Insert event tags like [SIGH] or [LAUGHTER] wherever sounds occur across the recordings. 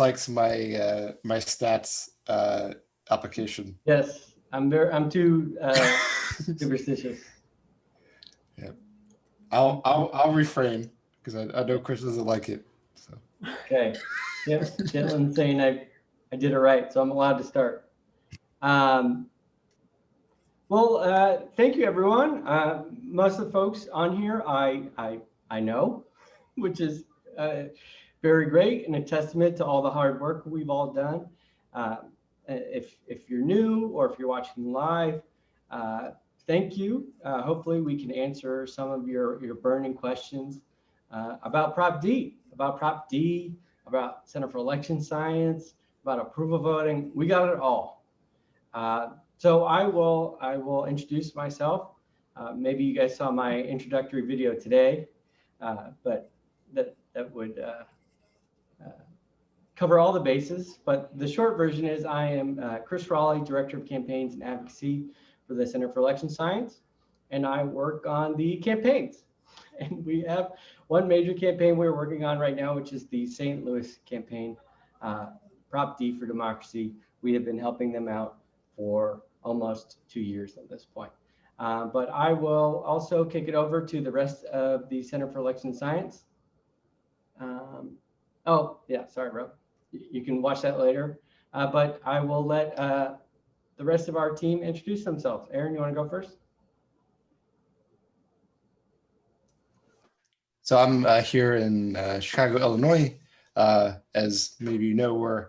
likes my uh, my stats uh, application. Yes, I'm very, I'm too uh, [LAUGHS] superstitious. Yeah, I'll I'll I'll refrain because I, I know Chris doesn't like it. So Okay, yep, Caitlin saying I, I did it right, so I'm allowed to start. Um, well, uh, thank you, everyone. Uh, most of the folks on here, I, I, I know, which is uh, very great and a testament to all the hard work we've all done. Uh, if, if you're new or if you're watching live, uh, thank you. Uh, hopefully we can answer some of your, your burning questions uh, about Prop D, about Prop D, about Center for Election Science, about approval voting. We got it all. Uh, so I will I will introduce myself. Uh, maybe you guys saw my introductory video today, but that that would uh, cover all the bases. But the short version is I am uh, Chris Raleigh, Director of Campaigns and Advocacy for the Center for Election Science, and I work on the campaigns. [LAUGHS] And we have one major campaign we're working on right now, which is the St. Louis campaign, Prop D for Democracy. We have been helping them out for almost two years at this point. Uh, but I will also kick it over to the rest of the Center for Election Science. Um, oh, yeah, sorry, Rob. You can watch that later. Uh, but I will let uh, the rest of our team introduce themselves. Aaron, you want to go first? So I'm uh, here in uh, Chicago, Illinois. Uh, as maybe you know, we're,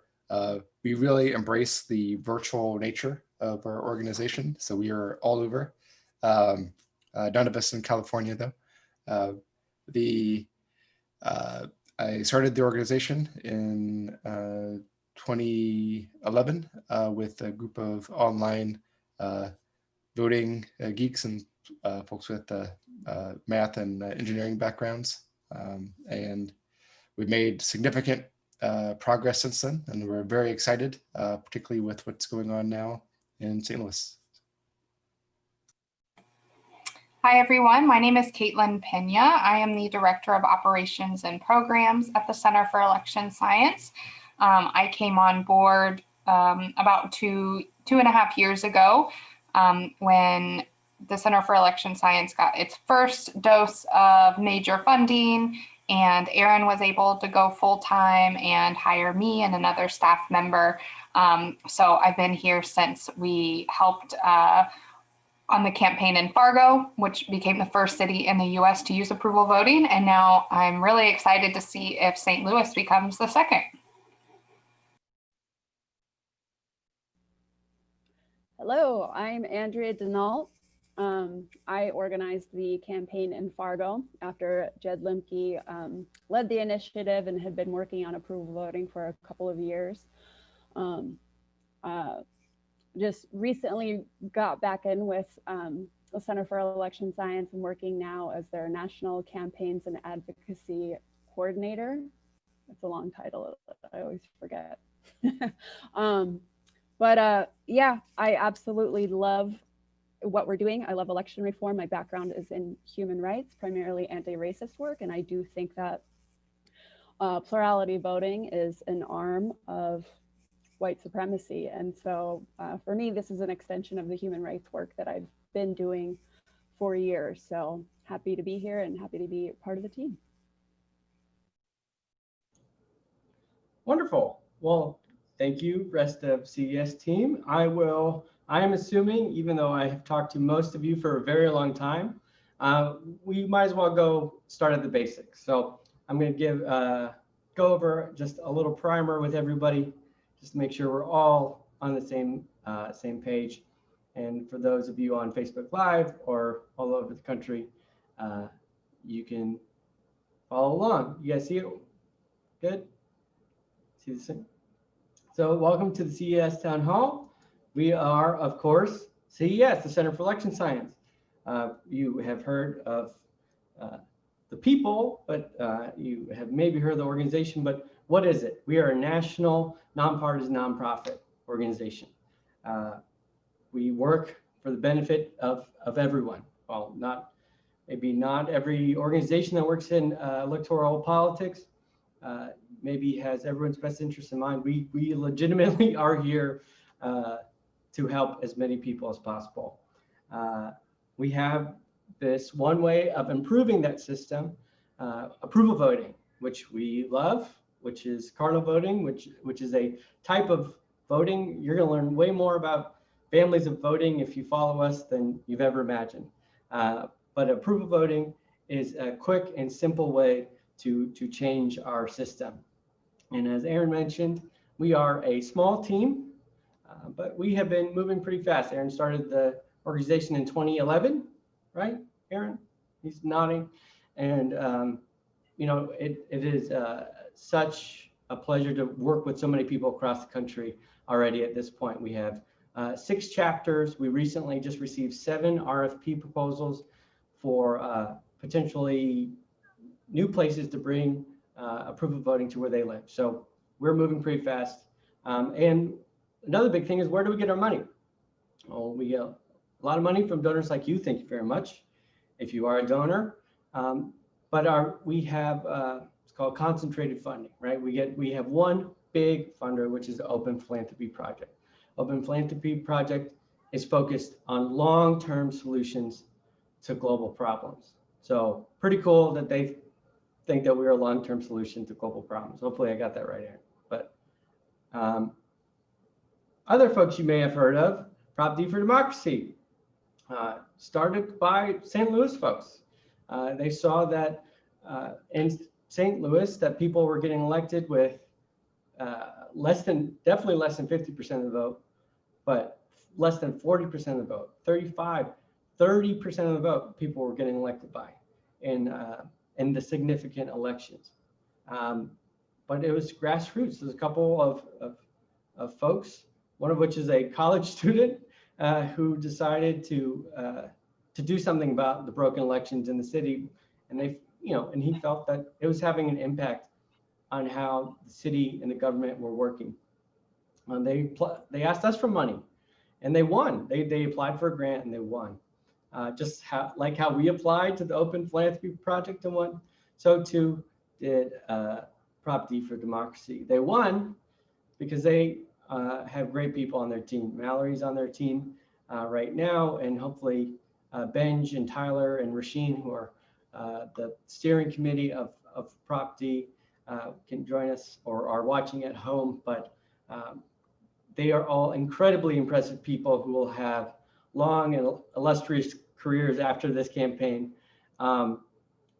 we really embrace the virtual nature of our organization. So we are all over. Um, uh, none of us in California though. Uh, the uh, I started the organization in uh, 2011 uh, with a group of online uh, voting geeks and folks with math and engineering backgrounds. Um, and we've made significant uh, progress since then, and we're very excited, uh, particularly with what's going on now in St. Louis. Hi, everyone. My name is Caitlin Pena. I am the Director of Operations and Programs at the Center for Election Science. Um, I came on board um, about two, two and a half years ago um, when the Center for Election Science got its first dose of major funding and Aaron was able to go full time and hire me and another staff member um, so I've been here since we helped uh, on the campaign in Fargo, which became the first city in the US to use approval voting. And now I'm really excited to see if St. Louis becomes the second. Hello, I'm Andrea Denault. Um, I organized the campaign in Fargo after Jed Limke um, led the initiative and had been working on approval voting for a couple of years. Um, uh, just recently got back in with um, the Center for Election Science and working now as their National Campaigns and Advocacy Coordinator. It's a long title, I always forget. [LAUGHS] um, but uh, yeah, I absolutely love what we're doing. I love election reform. My background is in human rights, primarily anti-racist work. And I do think that uh, plurality voting is an arm of white supremacy. And so uh, for me, this is an extension of the human rights work that I've been doing for years. So happy to be here and happy to be part of the team. Wonderful. Well, thank you, rest of CES team. I will, I am assuming, even though I have talked to most of you for a very long time, uh, we might as well go start at the basics. So I'm going to give, uh, go over just a little primer with everybody just to make sure we're all on the same uh, same page. And for those of you on Facebook Live or all over the country, uh, you can follow along. You guys see it? Good? See the same? So welcome to the CES Town Hall. We are, of course, CES, the Center for Election Science. Uh, you have heard of uh, the people, but uh, you have maybe heard the organization, but what is it? We are a national nonpartisan nonprofit organization. Uh, we work for the benefit of, of everyone. Well, not maybe not every organization that works in uh, electoral politics. Uh, maybe has everyone's best interest in mind. We, we legitimately [LAUGHS] are here uh, to help as many people as possible. Uh, we have this one way of improving that system, uh, approval voting, which we love, which is cardinal voting, which, which is a type of voting. You're going to learn way more about families of voting if you follow us than you've ever imagined. Uh, but approval voting is a quick and simple way to, to change our system. And as Aaron mentioned, we are a small team, uh, but we have been moving pretty fast. Aaron started the organization in 2011, right, Aaron? He's nodding. And, um, you know, it, it is uh, such a pleasure to work with so many people across the country already at this point. We have uh, six chapters. We recently just received seven RFP proposals for uh, potentially new places to bring uh, approval voting to where they live. So we're moving pretty fast. Um, and another big thing is where do we get our money? Well, we get a lot of money from donors like you. Thank you very much. If you are a donor, um, but our we have uh, it's called concentrated funding, right? We get we have one big funder, which is the Open Philanthropy Project. Open Philanthropy Project is focused on long-term solutions to global problems. So pretty cool that they think that we're a long-term solution to global problems. Hopefully I got that right, Aaron. But um, other folks you may have heard of, Prop D for Democracy, uh, started by St. Louis folks. Uh, they saw that uh, in St. Louis that people were getting elected with uh, less than, definitely less than 50% of the vote, but less than 40% of the vote, 35, 30% of the vote people were getting elected by in, uh, in the significant elections. Um, but it was grassroots. There's a couple of, of, of folks, one of which is a college [LAUGHS] student uh, who decided to uh, to do something about the broken elections in the city, and they, you know, and he felt that it was having an impact on how the city and the government were working. And they they asked us for money, and they won. They they applied for a grant and they won. Uh, just how, like how we applied to the Open Philanthropy Project and won, so too did uh, Prop D for Democracy. They won because they uh, have great people on their team. Mallory's on their team uh, right now, and hopefully uh, Benj and Tyler and Rasheen, who are the steering committee of, of Prop D, uh, can join us or are watching at home. But um, they are all incredibly impressive people who will have long and illustrious careers after this campaign. Um,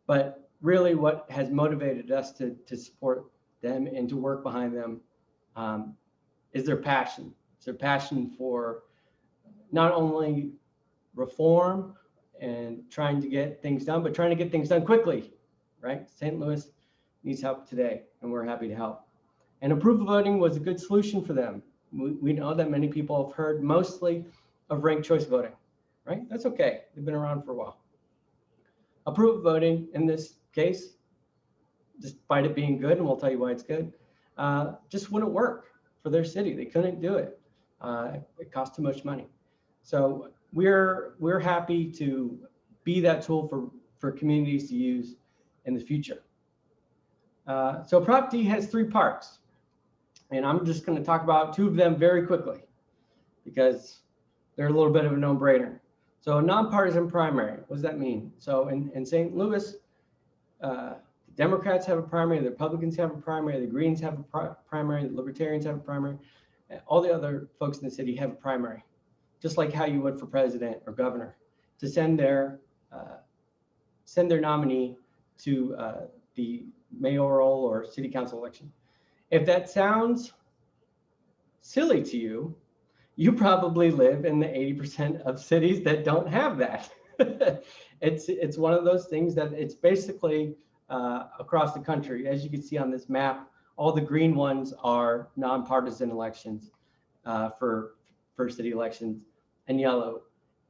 but really what has motivated us to, to support them and to work behind them um, is their passion. It's their passion for not only reform and trying to get things done, but trying to get things done quickly, right? St. Louis needs help today, and we're happy to help. And approval voting was a good solution for them. We, we know that many people have heard mostly of ranked choice voting, right? That's okay. They've been around for a while. Approval voting in this case, despite it being good, and we'll tell you why it's good, uh, just wouldn't work for their city. They couldn't do it. Uh, it cost too much money. So we're we're happy to be that tool for for communities to use in the future. Uh, so Prop D has three parts, and I'm just going to talk about two of them very quickly because they're a little bit of a no-brainer. So a nonpartisan primary, what does that mean? So in, in St. Louis, uh, the Democrats have a primary, the Republicans have a primary, the Greens have a pri primary, the Libertarians have a primary, all the other folks in the city have a primary just like how you would for president or governor, to send their uh, send their nominee to uh, the mayoral or city council election. If that sounds silly to you, you probably live in the 80% of cities that don't have that. [LAUGHS] it's it's one of those things that it's basically uh, across the country. As you can see on this map, all the green ones are nonpartisan elections uh, for for city elections and yellow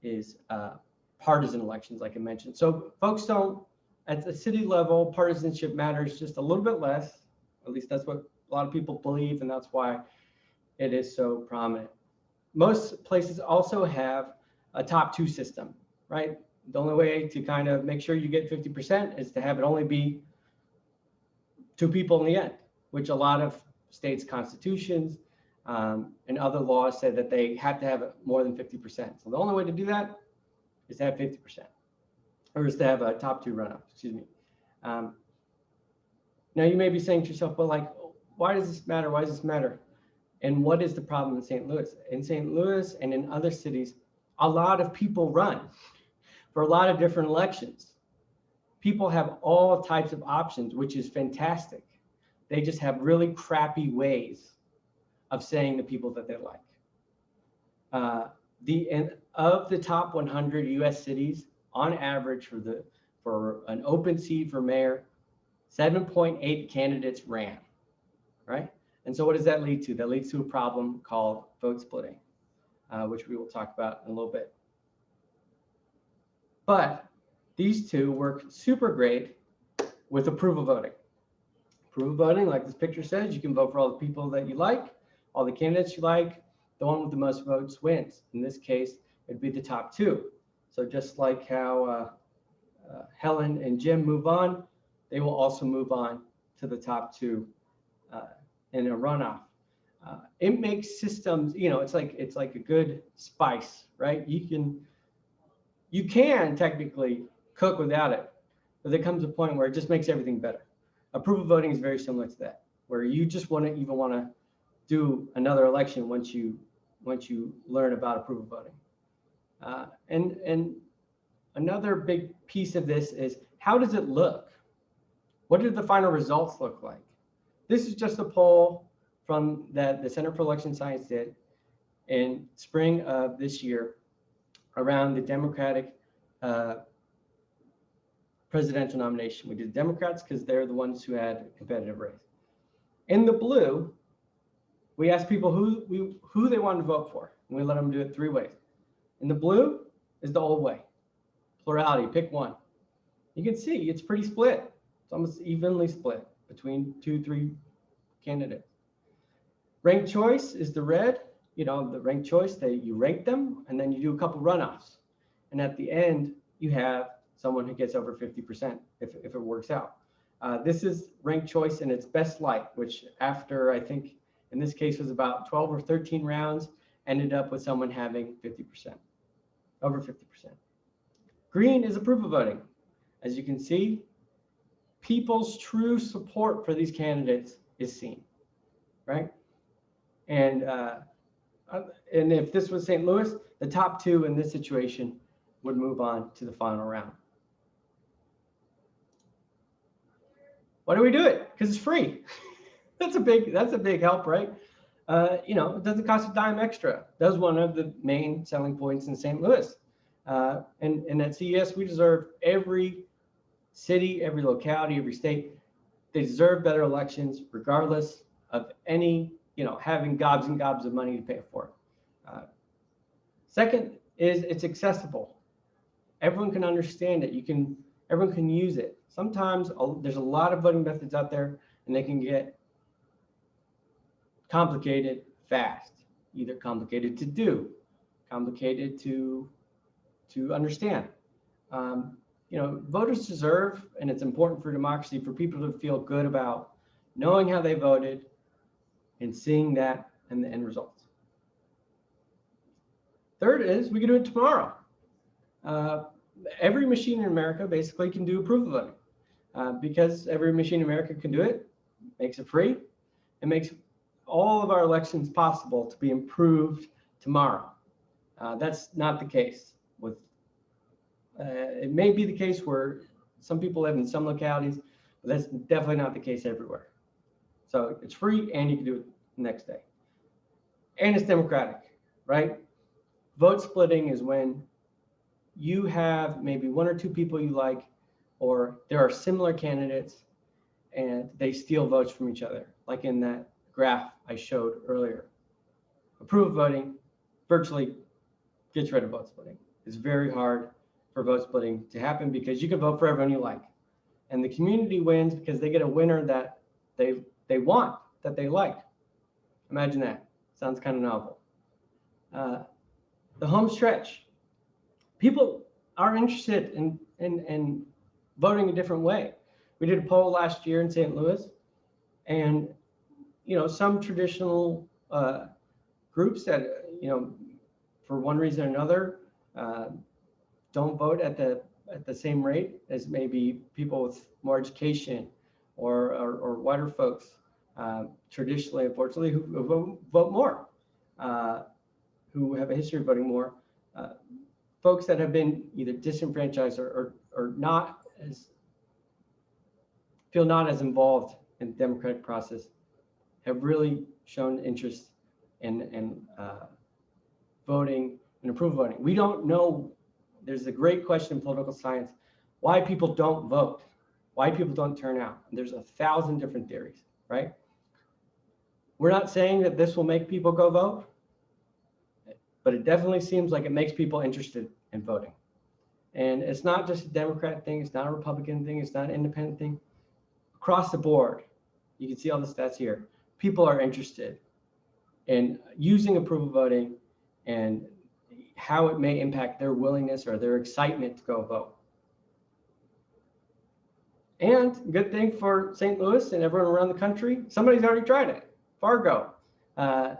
is uh, partisan elections, like I mentioned. So folks don't, at the city level, partisanship matters just a little bit less. At least that's what a lot of people believe, and that's why it is so prominent. Most places also have a top two system, right? The only way to kind of make sure you get 50% is to have it only be two people in the end. which a lot of states' constitutions um, and other laws say that they have to have more than 50%. So the only way to do that is to have 50%, or is to have a top two runoff, excuse me. Um, now you may be saying to yourself, well, like, why does this matter? Why does this matter? And what is the problem in St. Louis? In St. Louis and in other cities, a lot of people run for a lot of different elections. People have all types of options, which is fantastic. They just have really crappy ways of saying the people that they like. Uh, the and of the top 100 U.S. cities, on average, for the for an open seat for mayor, 7.8 candidates ran, right? And so what does that lead to? That leads to a problem called vote splitting, uh, which we will talk about in a little bit. But these two work super great with approval voting. Approval voting, like this picture says, you can vote for all the people that you like, all the candidates you like. The one with the most votes wins. In this case, it'd be the top two. So just like how uh, uh, Helen and Jim move on, they will also move on to the top two uh, in a runoff. Uh, it makes systems, you know, it's like it's like a good spice, right? You can you can technically cook without it, but there comes a point where it just makes everything better. Approval voting is very similar to that, where you just want to even want to do another election once you once you learn about approval voting. Uh, and and another big piece of this is how does it look? What did the final results look like? This is just a poll from that the Center for Election Science did in spring of this year around the Democratic uh, presidential nomination. We did Democrats because they're the ones who had a competitive race. In the blue, we asked people who we who they wanted to vote for, and we let them do it three ways. In the blue is the old way, plurality, pick one. You can see it's pretty split. It's almost evenly split between two, three candidates. Ranked choice is the red. You know, the ranked choice, they you rank them and then you do a couple runoffs. And at the end, you have someone who gets over 50% if, if it works out. Uh, this is ranked choice in its best light, which after I think in this case was about 12 or 13 rounds, ended up with someone having 50%, over 50%. Green is approval voting. As you can see, people's true support for these candidates is seen, right? And uh, uh, and if this was St. Louis, the top two in this situation would move on to the final round. Why do we do it? Because it's free. [LAUGHS] that's a big that's a big help, right? Uh, you know, it doesn't cost a dime extra. That's one of the main selling points in St. Louis. Uh, and, and at CES, we deserve every city, every locality, every state, they deserve better elections regardless of any, you know, having gobs and gobs of money to pay for it. Uh, second is it's accessible. Everyone can understand it. You can, everyone can use it. Sometimes a, there's a lot of voting methods out there and they can get complicated fast, either complicated to do, complicated to, to understand. Um, you know, voters deserve, and it's important for democracy for people to feel good about knowing how they voted and seeing that and the end results. Third is we can do it tomorrow. Uh, every machine in America basically can do approval voting uh, because every machine in America can do it, makes it free, it makes all of our elections possible to be improved tomorrow. Uh, that's not the case with uh, it may be the case where some people live in some localities, but that's definitely not the case everywhere. So it's free and you can do it next day. And it's democratic, right? Vote splitting is when you have maybe one or two people you like, or there are similar candidates and they steal votes from each other, like in that graph I showed earlier. Approve voting virtually gets rid of vote splitting. It's very hard for vote splitting to happen because you can vote for everyone you like. And the community wins because they get a winner that they they want, that they like. Imagine that. Sounds kind of novel. Uh, the home stretch. People are interested in, in, in voting a different way. We did a poll last year in St. Louis, and you know, some traditional uh, groups that, you know, for one reason or another, uh, don't vote at the at the same rate as maybe people with more education or or, or whiter folks uh, traditionally, unfortunately, who, who vote, vote more, uh, who have a history of voting more. Uh, folks that have been either disenfranchised or, or, or not as feel not as involved in the democratic process have really shown interest in, in uh, voting and approve voting. We don't know, there's a great question in political science, why people don't vote, why people don't turn out. There's a thousand different theories, right? We're not saying that this will make people go vote, but it definitely seems like it makes people interested in voting. And it's not just a Democrat thing, it's not a Republican thing, it's not an independent thing. Across the board, you can see all the stats here. People are interested in using approval voting and how it may impact their willingness or their excitement to go vote. And good thing for St. Louis and everyone around the country, somebody's already tried it. Fargo. Uh,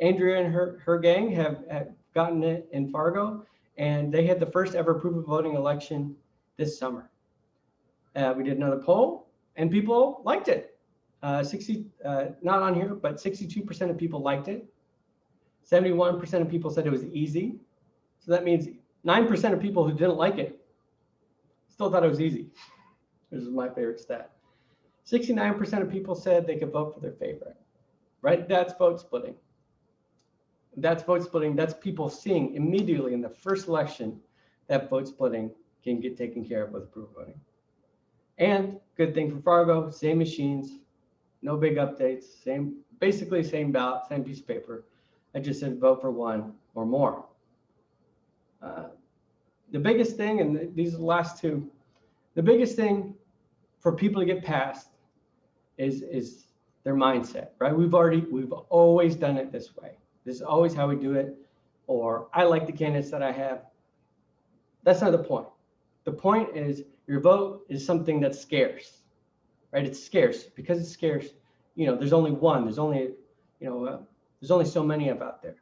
Andrea and her, her gang have, have gotten it in Fargo, and they had the first ever approval voting election this summer. Uh, we did another poll, and people liked it. Uh, 60, uh, not on here, but 62% of people liked it. 71% of people said it was easy. So that means 9% of people who didn't like it still thought it was easy. This is my favorite stat. 69% of people said they could vote for their favorite, right? That's vote splitting. That's vote splitting. That's people seeing immediately in the first election that vote splitting can get taken care of with approval voting. And good thing for Fargo, same machines, no big updates, same, basically same ballot, same piece of paper. I just said vote for one or more. Uh, the biggest thing, and these are the last two, the biggest thing for people to get past is is their mindset, right? We've already, we've always done it this way. This is always how we do it. Or I like the candidates that I have. That's not the point. The point is your vote is something that's scarce, right? It's scarce because it's scarce. You know, there's only one. There's only, you know, uh, there's only so many of out there.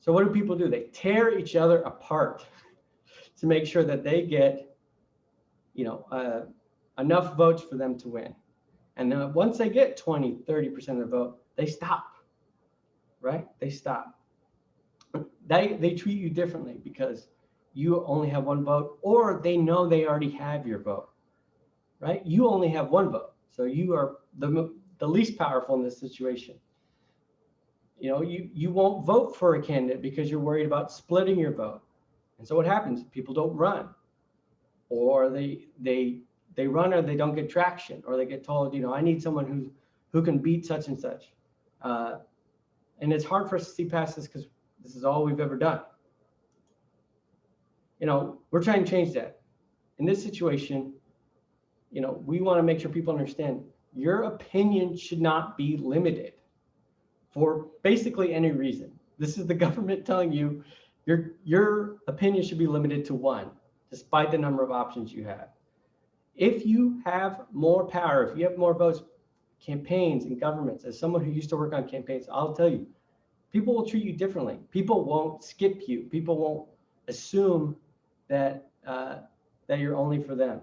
So what do people do? They tear each other apart [LAUGHS] to make sure that they get, you know, uh, enough votes for them to win. And then once they get 20, 30% of the vote, they stop, right? They stop. They, they treat you differently because you only have one vote or they know they already have your vote, right? You only have one vote. So you are the, the least powerful in this situation. You know, you, you won't vote for a candidate because you're worried about splitting your vote. And so what happens? People don't run or they, they they run or they don't get traction or they get told, you know, I need someone who who can beat such and such. Uh, and it's hard for us to see past this because this is all we've ever done. You know, we're trying to change that. In this situation, you know, we want to make sure people understand your opinion should not be limited for basically any reason. This is the [LAUGHS] government telling you your your opinion should be limited to one, despite the number of options you have if you have more power, if you have more votes, campaigns and governments, as someone who used to work on campaigns, I'll tell you, people will treat you differently. People won't skip you. People won't assume that uh, that you're only for them.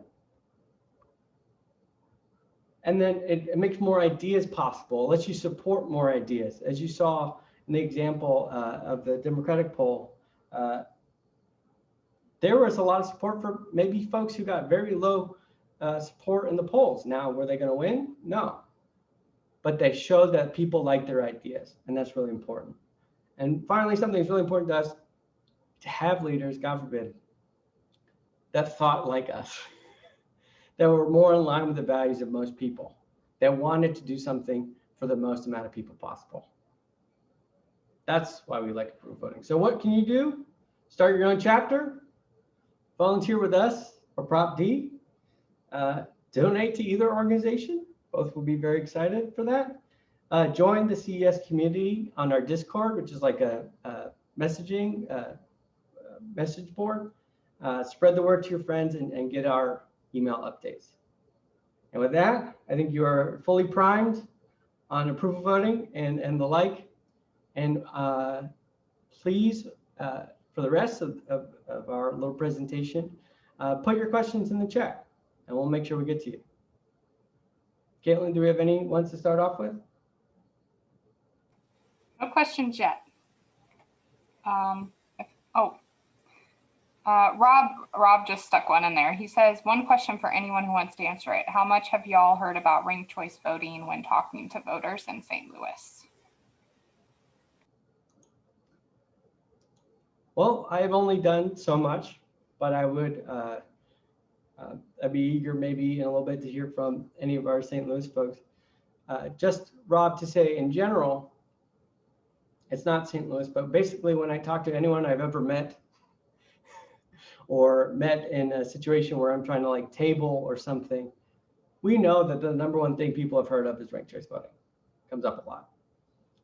And then it, it, makes more ideas possible. Lets you support more ideas. As you saw in the example uh, of the Democratic poll, uh, there was a lot of support for maybe folks who got very low uh, support in the polls. Now, were they going to win? No. But they showed that people like their ideas, and that's really important. And finally, something that's really important to us to have leaders, God forbid, that thought like us, that were more in line with the values of most people, that wanted to do something for the most amount of people possible. That's why we like approve voting. So what can you do? Start your own chapter, volunteer with us or Prop D, uh, donate to either organization. Both will be very excited for that. Uh, join the CES community on our Discord, which is like a, a messaging uh, message board. Uh, spread the word to your friends and, and get our email updates. And with that, I think you are fully primed on approval voting and, and the like. And uh, please, uh, for the rest of, of, of our little presentation, uh, put your questions in the chat and we'll make sure we get to you. Caitlin, do we have any ones to start off with? No questions yet. Um, oh. Uh, Rob, Rob just stuck one in there. He says, one question for anyone who wants to answer it. How much have y'all heard about ranked choice voting when talking to voters in St. Louis? Well, I have only done so much, but I would, uh, uh, I'd be eager maybe in a little bit to hear from any of our St. Louis folks. Uh, just Rob to say in general, it's not St. Louis, but basically when I talk to anyone I've ever met or met in a situation where I'm trying to like table or something, we know that the number one thing people have heard of is ranked choice voting. Comes up a lot.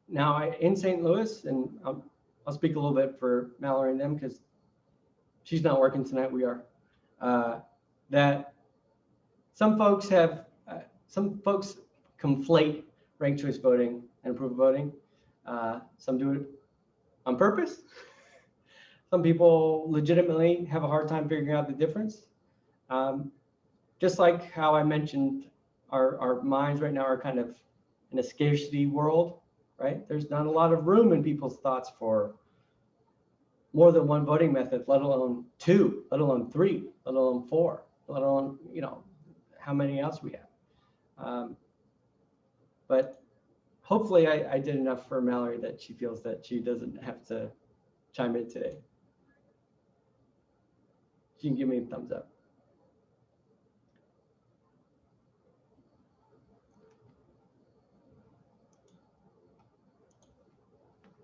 Now, I, in St. Louis, and I'm I'll speak a little bit for Mallory and them because she's not working tonight. We are. Uh, that some folks have, uh, some folks conflate ranked choice voting and approval voting. Uh, some do it on purpose. [LAUGHS] Some people legitimately have a hard time figuring out the difference. Um, just like how I mentioned, our, our minds right now are kind of in a scarcity world right? There's not a lot of room in people's thoughts for more than one voting method, let alone two, let alone three, let alone four, let alone, you know, how many else we have. Um, but hopefully I, I did enough for Mallory that she feels that she doesn't have to chime in today. She can give me a thumbs up.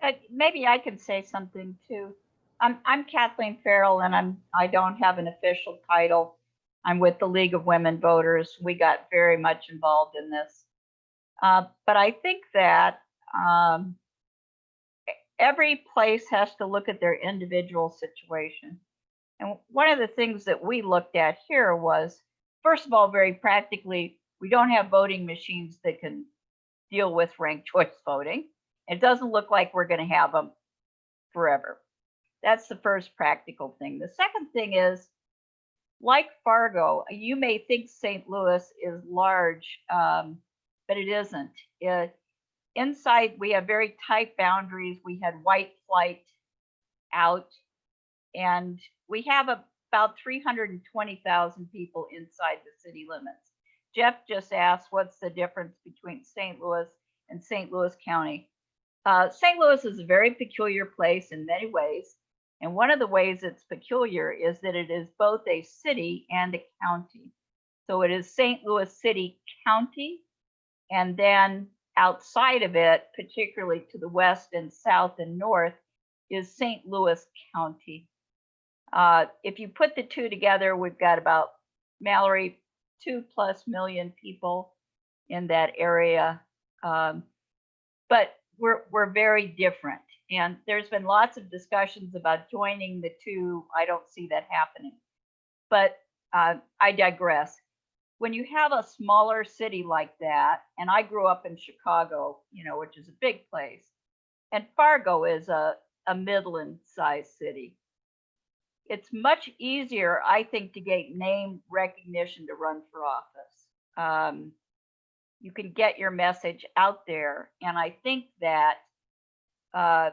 Uh, maybe I can say something too. I'm, I'm Kathleen Farrell and I'm, I don't have an official title. I'm with the League of Women Voters. We got very much involved in this. Uh, but I think that um, every place has to look at their individual situation. And one of the things that we looked at here was, first of all, very practically, we don't have voting machines that can deal with ranked [LAUGHS] choice voting. It doesn't look like we're going to have them forever. That's the first practical thing. The second thing is, like Fargo, you may think St. Louis is large, um, but it isn't. It, inside, we have very tight boundaries. We had white flight out, and we have about 320,000 people inside the city limits. Jeff just asked, what's the difference between St. Louis and St. Louis County? Uh, St. Louis is a very peculiar place in many ways. And one of the ways it's peculiar is that it is both a city and a county. So it is St. Louis City County. And then outside of it, particularly to the west and south and north, is St. Louis County. Uh, if you put the two together, we've got about, Mallory, two plus million people in that area. Um, but we're, we're very different. And there's been lots of discussions about joining the two. I don't see that happening. But uh, I digress. When you have a smaller city like that, and I grew up in Chicago, you know, which is a big place, and Fargo is a, a Midland sized city. It's much easier, I think, to get name recognition to run for office. Um, you can get your message out there. And I think that uh,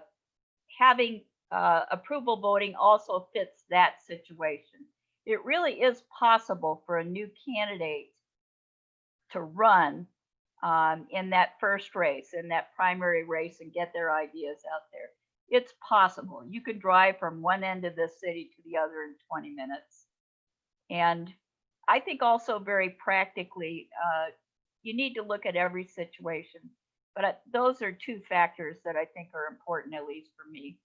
having uh, approval voting also fits that situation. It really is possible for a new candidate to run um, in that first race, in that primary race, and get their ideas out there. It's possible. You can drive from one end of the city to the other in 20 minutes. And I think also very practically, uh, you need to look at every situation. But those are two factors that I think are important, at least for me.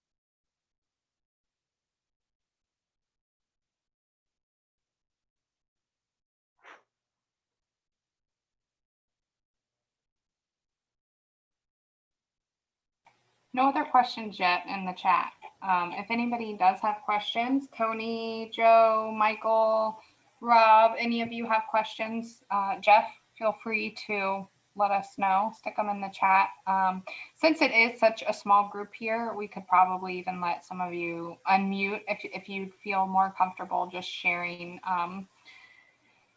No other questions yet in the chat. Um, if anybody does have questions, Tony, Joe, Michael, Rob, any of you have questions, uh, Jeff, feel free to let us know, stick them in the chat. Um, since it is such a small group here, we could probably even let some of you unmute if, if you feel more comfortable just sharing, um,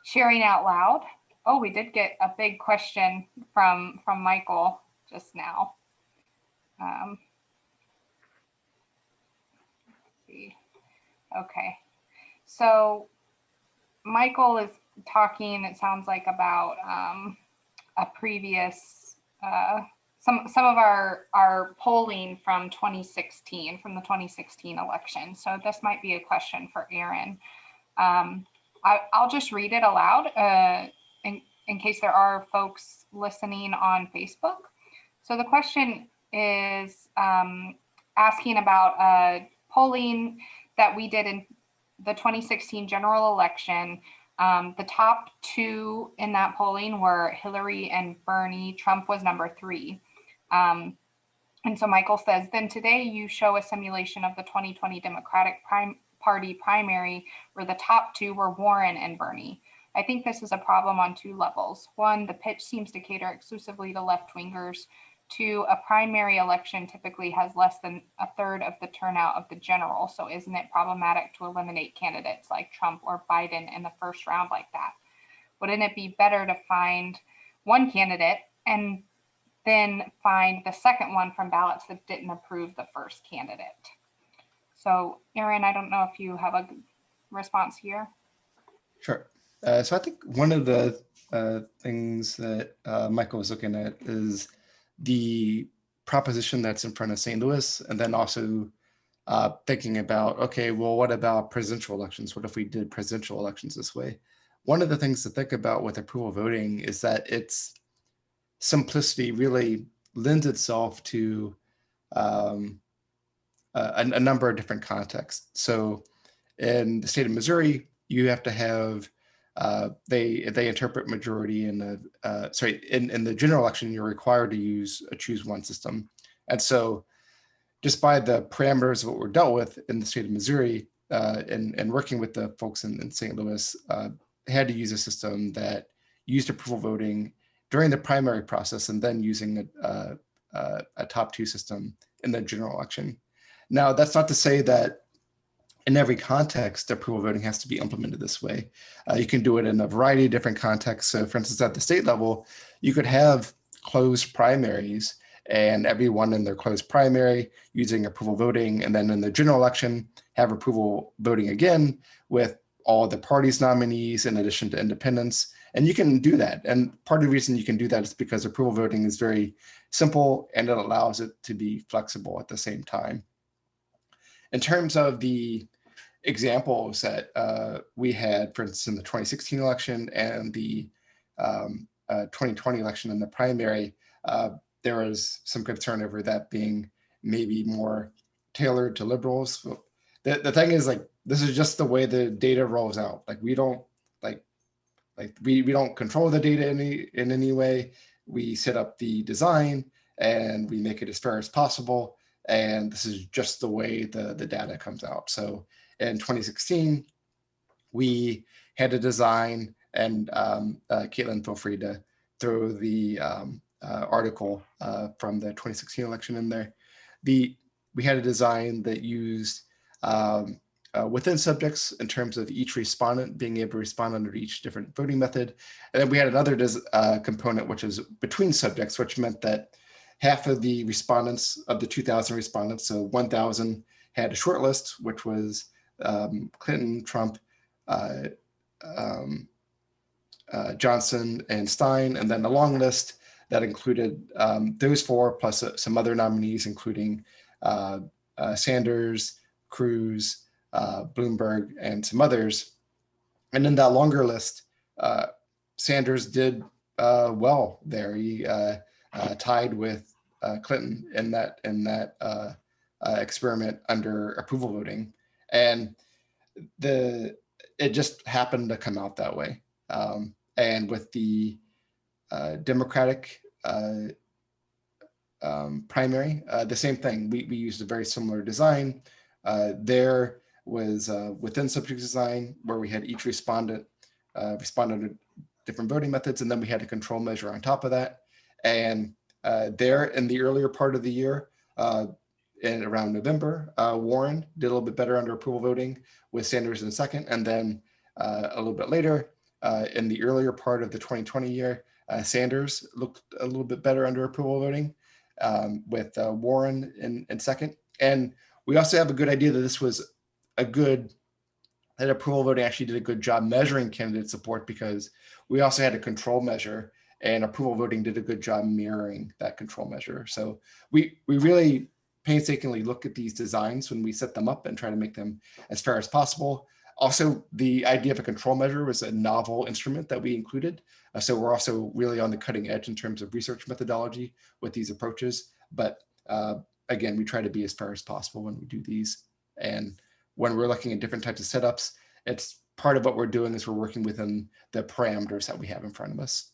sharing out loud. Oh, we did get a big question from, from Michael just now. Um, see. Okay, so Michael is talking, it sounds like about um, a previous, uh, some, some of our, our polling from 2016, from the 2016 election. So this might be a question for Aaron. Um, I, I'll just read it aloud uh, in, in case there are folks listening on Facebook. So the question is um, asking about uh, polling that we did in the 2016 general election um, the top two in that polling were Hillary and Bernie. Trump was number three. Um, and so Michael says, then today you show a simulation of the 2020 Democratic prim Party primary where the top two were Warren and Bernie. I think this is a problem on two levels. One, the pitch seems to cater exclusively to left Two, a primary election typically has less than a third of the turnout of the general. So isn't it problematic to eliminate candidates like Trump or Biden in the first round like that? Wouldn't it be better to find one candidate and then find the second one from ballots that didn't approve the first candidate? So Aaron, I don't know if you have a response here. Sure. Uh, so I think one of the uh, things that uh, Michael was looking at is the proposition that's in front of St. Louis, and then also uh, thinking about, okay, well, what about presidential elections? What if we did presidential elections this way? One of the things to think about with approval voting is that its simplicity really lends itself to um, a, a number of different contexts. So in the state of Missouri, you have to have uh, they they interpret majority in the uh, sorry in, in the general election you're required to use a choose one system and so just by the parameters of what we're dealt with in the state of Missouri uh, and, and working with the folks in, in St. Louis uh, had to use a system that used approval voting during the primary process and then using a, a, a top two system in the general election. Now that's not to say that in every context, approval voting has to be implemented this way. Uh, you can do it in a variety of different contexts. So for instance, at the state level, you could have closed primaries and everyone in their closed primary using approval voting. And then in the general election, have approval voting again with all the party's nominees in addition to independents. And you can do that. And part of the reason you can do that is because approval voting is very simple and it allows it to be flexible at the same time. In terms of the examples that uh, we had, for instance, in the 2016 election and the um, uh, 2020 election in the primary, uh, there was some concern over that being maybe more tailored to liberals. The, the thing is like, this is just the way the data rolls out. Like we don't like, like we, we don't control the data in any, in any way. We set up the design and we make it as fair as possible. And this is just the way the, the data comes out. So in 2016, we had a design and um, uh, Caitlin, feel free to throw the um, uh, article uh, from the 2016 election in there. The We had a design that used um, uh, within subjects in terms of each respondent being able to respond under each different voting method. And then we had another uh, component, which is between subjects, which meant that half of the respondents of the 2000 respondents, so 1000 had a short list, which was um, Clinton, Trump, uh, um, uh, Johnson, and Stein, and then a long list that included um, those four plus uh, some other nominees, including uh, uh, Sanders, Cruz, uh, Bloomberg, and some others. And in that longer list, Sanders did well there. He tied with Clinton in that in that experiment under approval voting and the it just happened to come out that way. Um, and with the uh, Democratic uh, um, primary, uh, the same thing. We, we used a very similar design. Uh, there was uh, within subject design where we had each respondent uh, respond under different voting methods, and then we had a control measure on top of that. And there in the earlier part of the year, in around November, uh, Warren did a little bit better under approval voting with Sanders in second. And then uh, a little bit later, uh, in the earlier part of the 2020 year, Sanders looked a little bit better under approval voting um, with Warren in, in second. And we also have a good idea that this was a good, that approval voting actually did a good job measuring candidate support because we also had a control measure and approval voting did a good job mirroring that control measure. So we, we really painstakingly look at these designs when we set them up and try to make them as fair as possible. Also, the idea of a control measure was a novel instrument that we included. Uh, so we're also really on the cutting edge in terms of research methodology with these approaches. But uh, again, we try to be as fair as possible when we do these. And when we're looking at different types of setups, it's part of what we're doing is we're working within the parameters that we have in front of us.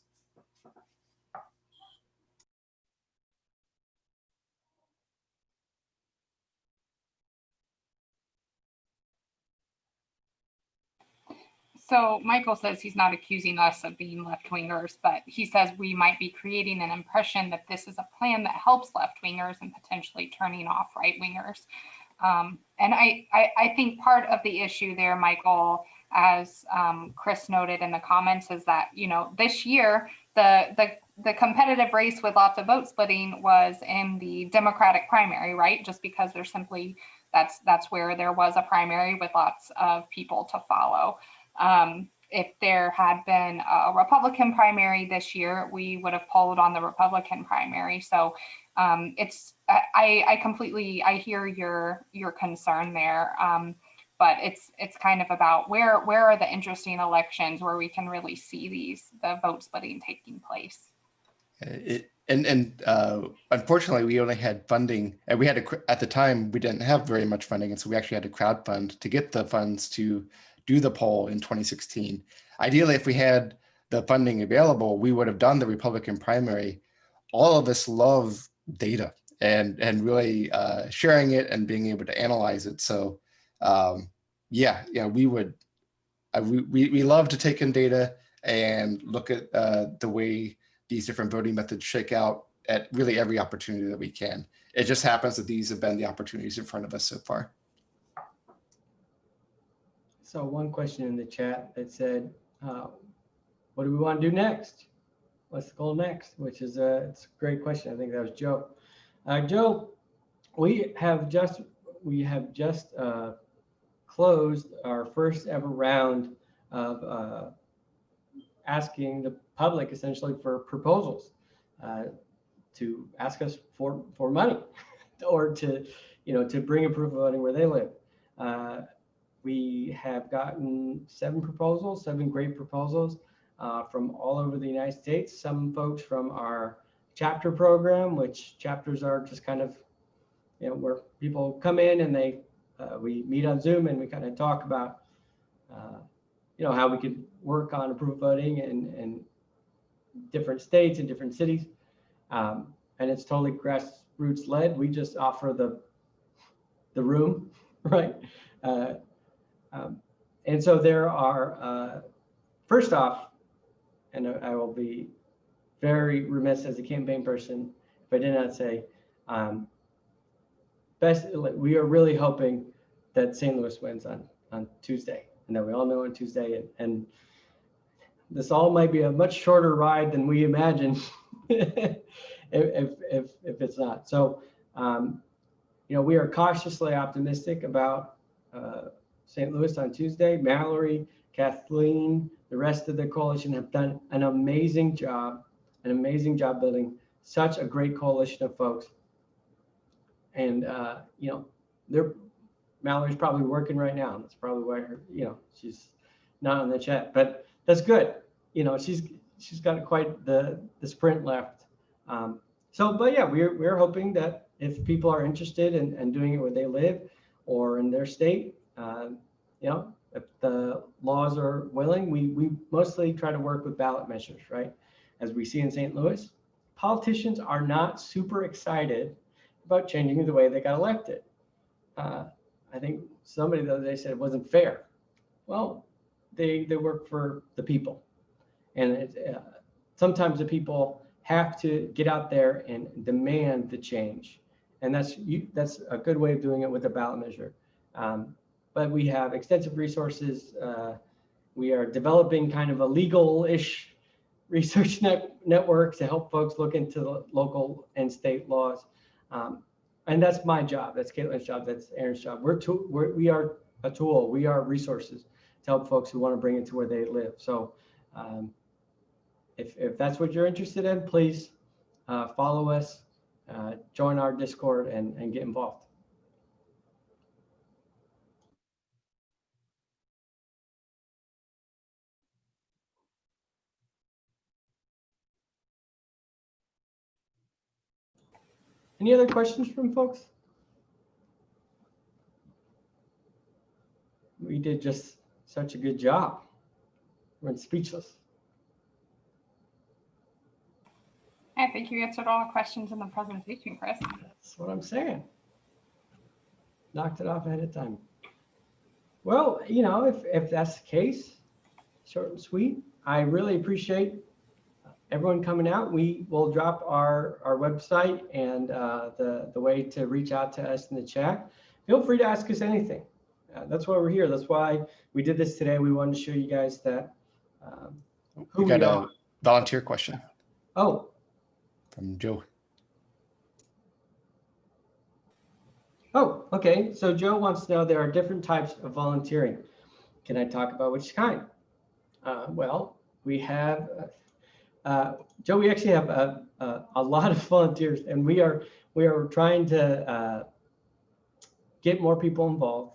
So Michael says he's not accusing us of being left wingers, but he says we might be creating an impression that this is a plan that helps left wingers and potentially turning off right wingers. Um, and I, I, I, think part of the issue there, Michael, as um, Chris noted in the comments, is that you know this year the the the competitive race with lots of vote splitting was in the Democratic primary, right? Just because there's simply that's that's where there was a primary with lots of people to follow. Um, if there had been a Republican primary this year, we would have polled on the Republican primary. So um, it's I, I completely I hear your your concern there. Um, but it's it's kind of about where where are the interesting elections where we can really see these the vote splitting taking place. It, and and uh, unfortunately, we only had funding, and we had to at the time we didn't have very much funding, and so we actually had to crowd fund to get the funds to do the poll in 2016. Ideally, if we had the funding available, we would have done the Republican primary. All of us love data and and really uh, sharing it and being able to analyze it. So um, yeah, yeah, we would. Uh, we, we we love to take in data and look at uh, the way these different voting methods shake out at really every opportunity that we can. It just happens that these have been the opportunities in front of us so far. So one question in the chat that said, uh, what do we want to do next? What's the goal next? Which is a, it's a great question. I think that was Joe. Uh, Joe, we have just we have just uh, closed our first ever round of uh, asking the public essentially for proposals uh, to ask us for for money [LAUGHS] or to you know to bring approval voting where they live. We have gotten seven proposals, seven great proposals uh, from all over the United States. Some folks from our chapter program, which chapters are just kind of, you know, where people come in and they, uh, we meet on Zoom and we kind of talk about, uh, you know, how we could work on approval voting in, in different states and different cities. Um, and it's totally grassroots led. We just offer the, the room, [LAUGHS] right? Uh, um, and so there are, uh, first off, and I will be very remiss as a campaign person if I did not say, um, best, we are really hoping that St. Louis wins on, on Tuesday and that we all know on Tuesday. And, and this all might be a much shorter ride than we imagine [LAUGHS] if, if, if, if, it's not. So, um, you know, we are cautiously optimistic about uh, St. Louis on Tuesday. Mallory, Kathleen, the rest of the coalition have done an amazing job, an amazing job building such a great coalition of folks. And, uh, you know, they're, Mallory's probably working right now. That's probably why her, you know, she's not on the chat, but that's good. You know, she's, she's got quite the, the sprint left. Um, so, but yeah, we're, we're hoping that if people are interested in, in doing it where they live or in their state, uh, you know, if the laws are willing, we, we mostly try to work with ballot measures, right? As we see in St. Louis, politicians are not super excited about changing the way they got elected. Uh, I think somebody the other day said it wasn't fair. Well, they, they work for the people. And it, uh, sometimes the people have to get out there and demand the change. And that's that's a good way of doing it with a ballot measure. Um, but we have extensive resources. Uh, we are developing kind of a legal-ish [LAUGHS] research net, network to help folks look into the local and state laws. Um, and that's my job. That's Caitlin's job. That's Aaron's job. We're, tool, we're we are a tool. We are resources to help folks who want to bring it to where they live. So um, if, if that's what you're interested in, please uh, follow us, uh, join our Discord and, and get involved. Any other questions from folks? We did just such a good job. We're speechless. I think you answered all the questions in the presentation, Chris. That's what I'm saying. Knocked it off ahead of time. Well, you know, if, if that's the case, short and sweet, I really appreciate everyone coming out. We will drop our, our website and uh, the, the way to reach out to us in the chat. Feel free to ask us anything. Uh, that's why we're here. That's why we did this today. We wanted to show you guys that um, who We we got are. a volunteer question Oh, from Joe. Oh, okay. So Joe wants to know there are different types of volunteering. Can I talk about which kind? Uh, well, we have, uh, Joe, we actually have a, a, a lot of [LAUGHS] volunteers and we are, we are trying to uh, get more people involved.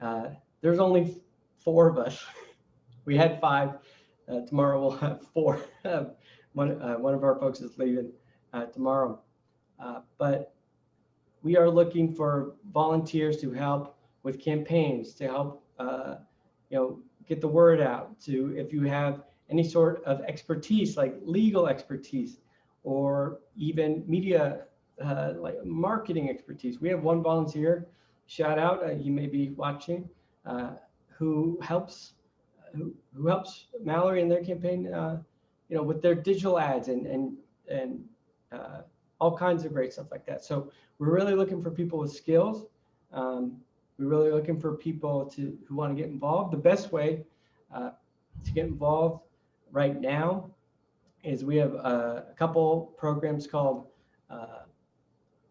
Uh, there's only four of us. [LAUGHS] We had five. Uh, tomorrow we'll have [LAUGHS] four. one, uh, one of our folks is leaving uh, tomorrow. But we are looking for volunteers to help with campaigns, to help, you know, get the word out. To if you have any sort of expertise, like legal expertise, or even media, uh, like marketing expertise. We have one volunteer, shout out, uh, you may be watching, uh, who helps, who, who helps Mallory and their campaign, uh, you know, with their digital ads and and and uh, all kinds of great stuff like that. So we're really looking for people with skills. Um, we're really looking for people to who want to get involved. The best way uh, to get involved right now is we have a, a couple programs called uh,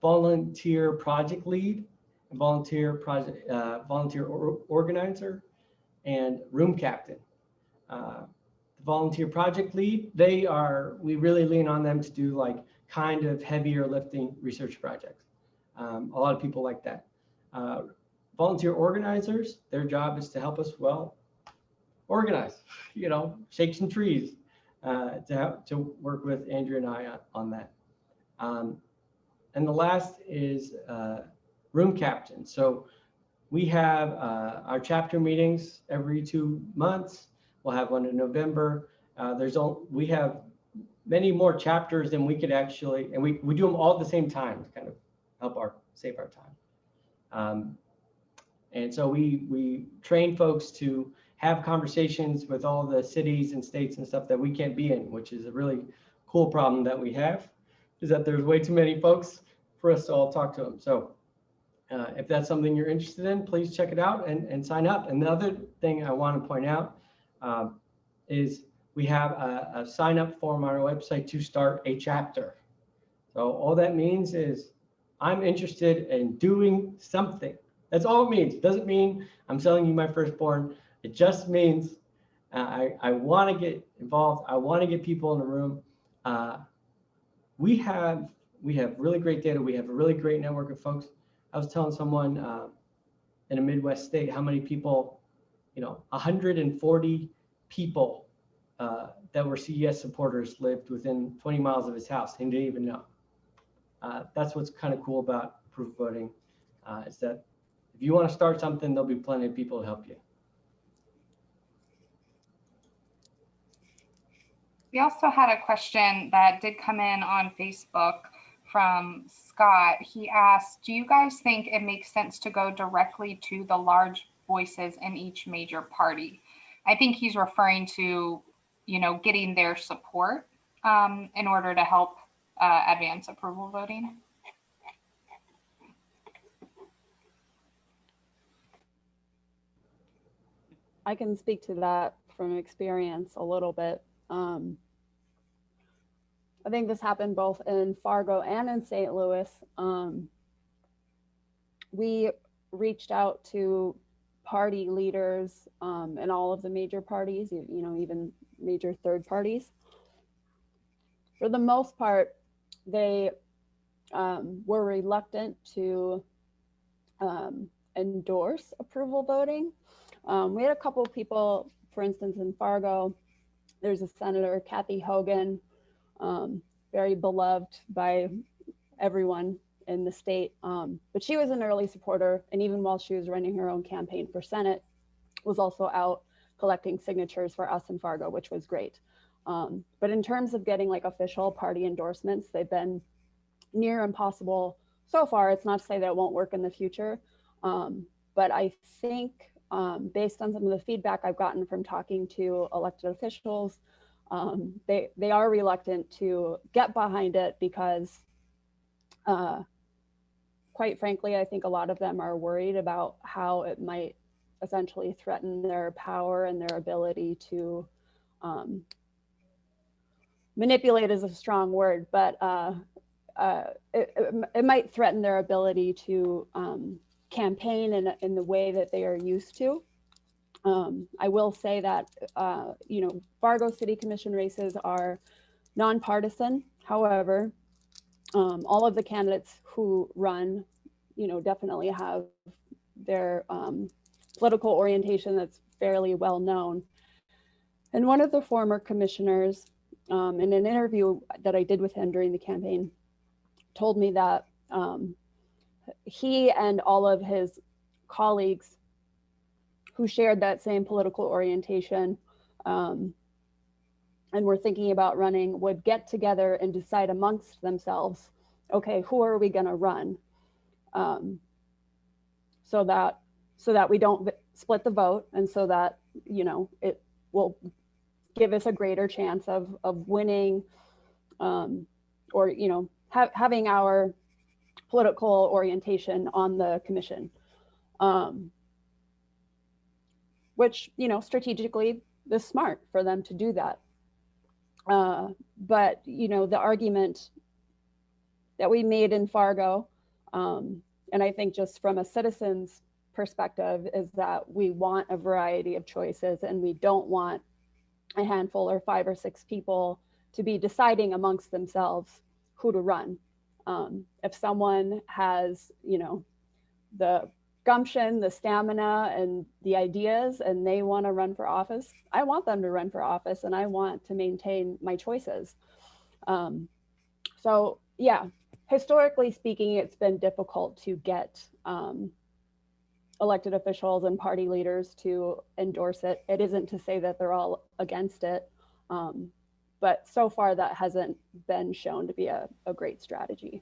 Volunteer Project Lead, Volunteer Project uh, Volunteer or, Organizer, and Room Captain. Uh, the Volunteer Project Lead, they are we really lean on them to do like kind of heavier lifting research projects. Um, a lot of people like that. Uh, volunteer organizers, their job is to help us, well, organize, you know, shake some trees, uh, to, have, to work with Andrew and I on, on that. Um, and the last is uh, room captain. So we have uh, our chapter meetings every two months. We'll have one in November. Uh, there's all, we have many more chapters than we could actually, and we, we do them all at the same time to kind of help our, save our time. Um, and so we, we train folks to have conversations with all the cities and states and stuff that we can't be in, which is a really cool problem that we have, is that there's way too many folks for us to all talk to them. So uh, if that's something you're interested in, please check it out and, and sign up. And the other thing I want to point out um, is we have a, a sign up form on our website to start a chapter. So all that means is I'm interested in doing something. That's all it means. It doesn't mean I'm selling you my firstborn. It just means uh, I, I want to get involved. I want to get people in the room. Uh, we have we have really great data. We have a really great network of folks. I was telling someone uh, in a Midwest state how many people, you know, 140 people uh, that were CES supporters lived within 20 miles of his house. He didn't even know. Uh, that's what's kind of cool about approval voting, is that if you want to start something, there'll be plenty of people to help you. We also had a question that did come in on Facebook from Scott. He asked, do you guys think it makes sense to go directly to the large voices in each major party? I think he's referring to, you know, getting their support um, in order to help uh, advance approval voting. I can speak to that from experience a little bit. Um, I think this happened both in Fargo and in St. Louis. Um, we reached out to party leaders um, in all of the major parties, you, you know, even major third parties. For the most part, they um, were reluctant to um, endorse approval voting. Um, we had a couple of people, for instance, in Fargo, there's a Senator Kathy Hogan, um, very beloved by everyone in the state. Um, but she was an early supporter, and even while she was running her own campaign for Senate, was also out collecting signatures for us in Fargo, which was great. Um, but in terms of getting like official party endorsements, they've been near impossible so far. It's not to say that it won't work in the future, um, but I think um, based on some of the feedback I've gotten from talking to elected officials, um, they they are reluctant to get behind it because, uh, quite frankly, I think a lot of them are worried about how it might essentially threaten their power and their ability to um, manipulate is a strong word, but uh, uh, it, it, it might threaten their ability to um, campaign in, in the way that they are used to. Um, I will say that, uh, you know, Fargo City Commission races are nonpartisan. However, um, all of the candidates who run, you know, definitely have their um, political orientation that's fairly well known. And one of the former commissioners, um, in an interview that I did with him during the campaign, told me that um, he and all of his colleagues who shared that same political orientation um, and were thinking about running would get together and decide amongst themselves, okay, who are we going to run? Um, so that so that we don't split the vote and so that you know it will give us a greater chance of of winning um, or you know ha having our political orientation on the commission. Um, which, you know, strategically is smart for them to do that. Uh, but, you know, the argument that we made in Fargo, um, and I think just from a citizen's perspective, is that we want a variety of choices and we don't want a handful or five or six people to be deciding amongst themselves who to run. Um, if someone has, you know, the gumption, the stamina, and the ideas, and they want to run for office, I want them to run for office, and I want to maintain my choices. Um, so, yeah, historically speaking, it's been difficult to get um, elected officials and party leaders to endorse it. It isn't to say that they're all against it. Um, but so far that hasn't been shown to be a, a great strategy.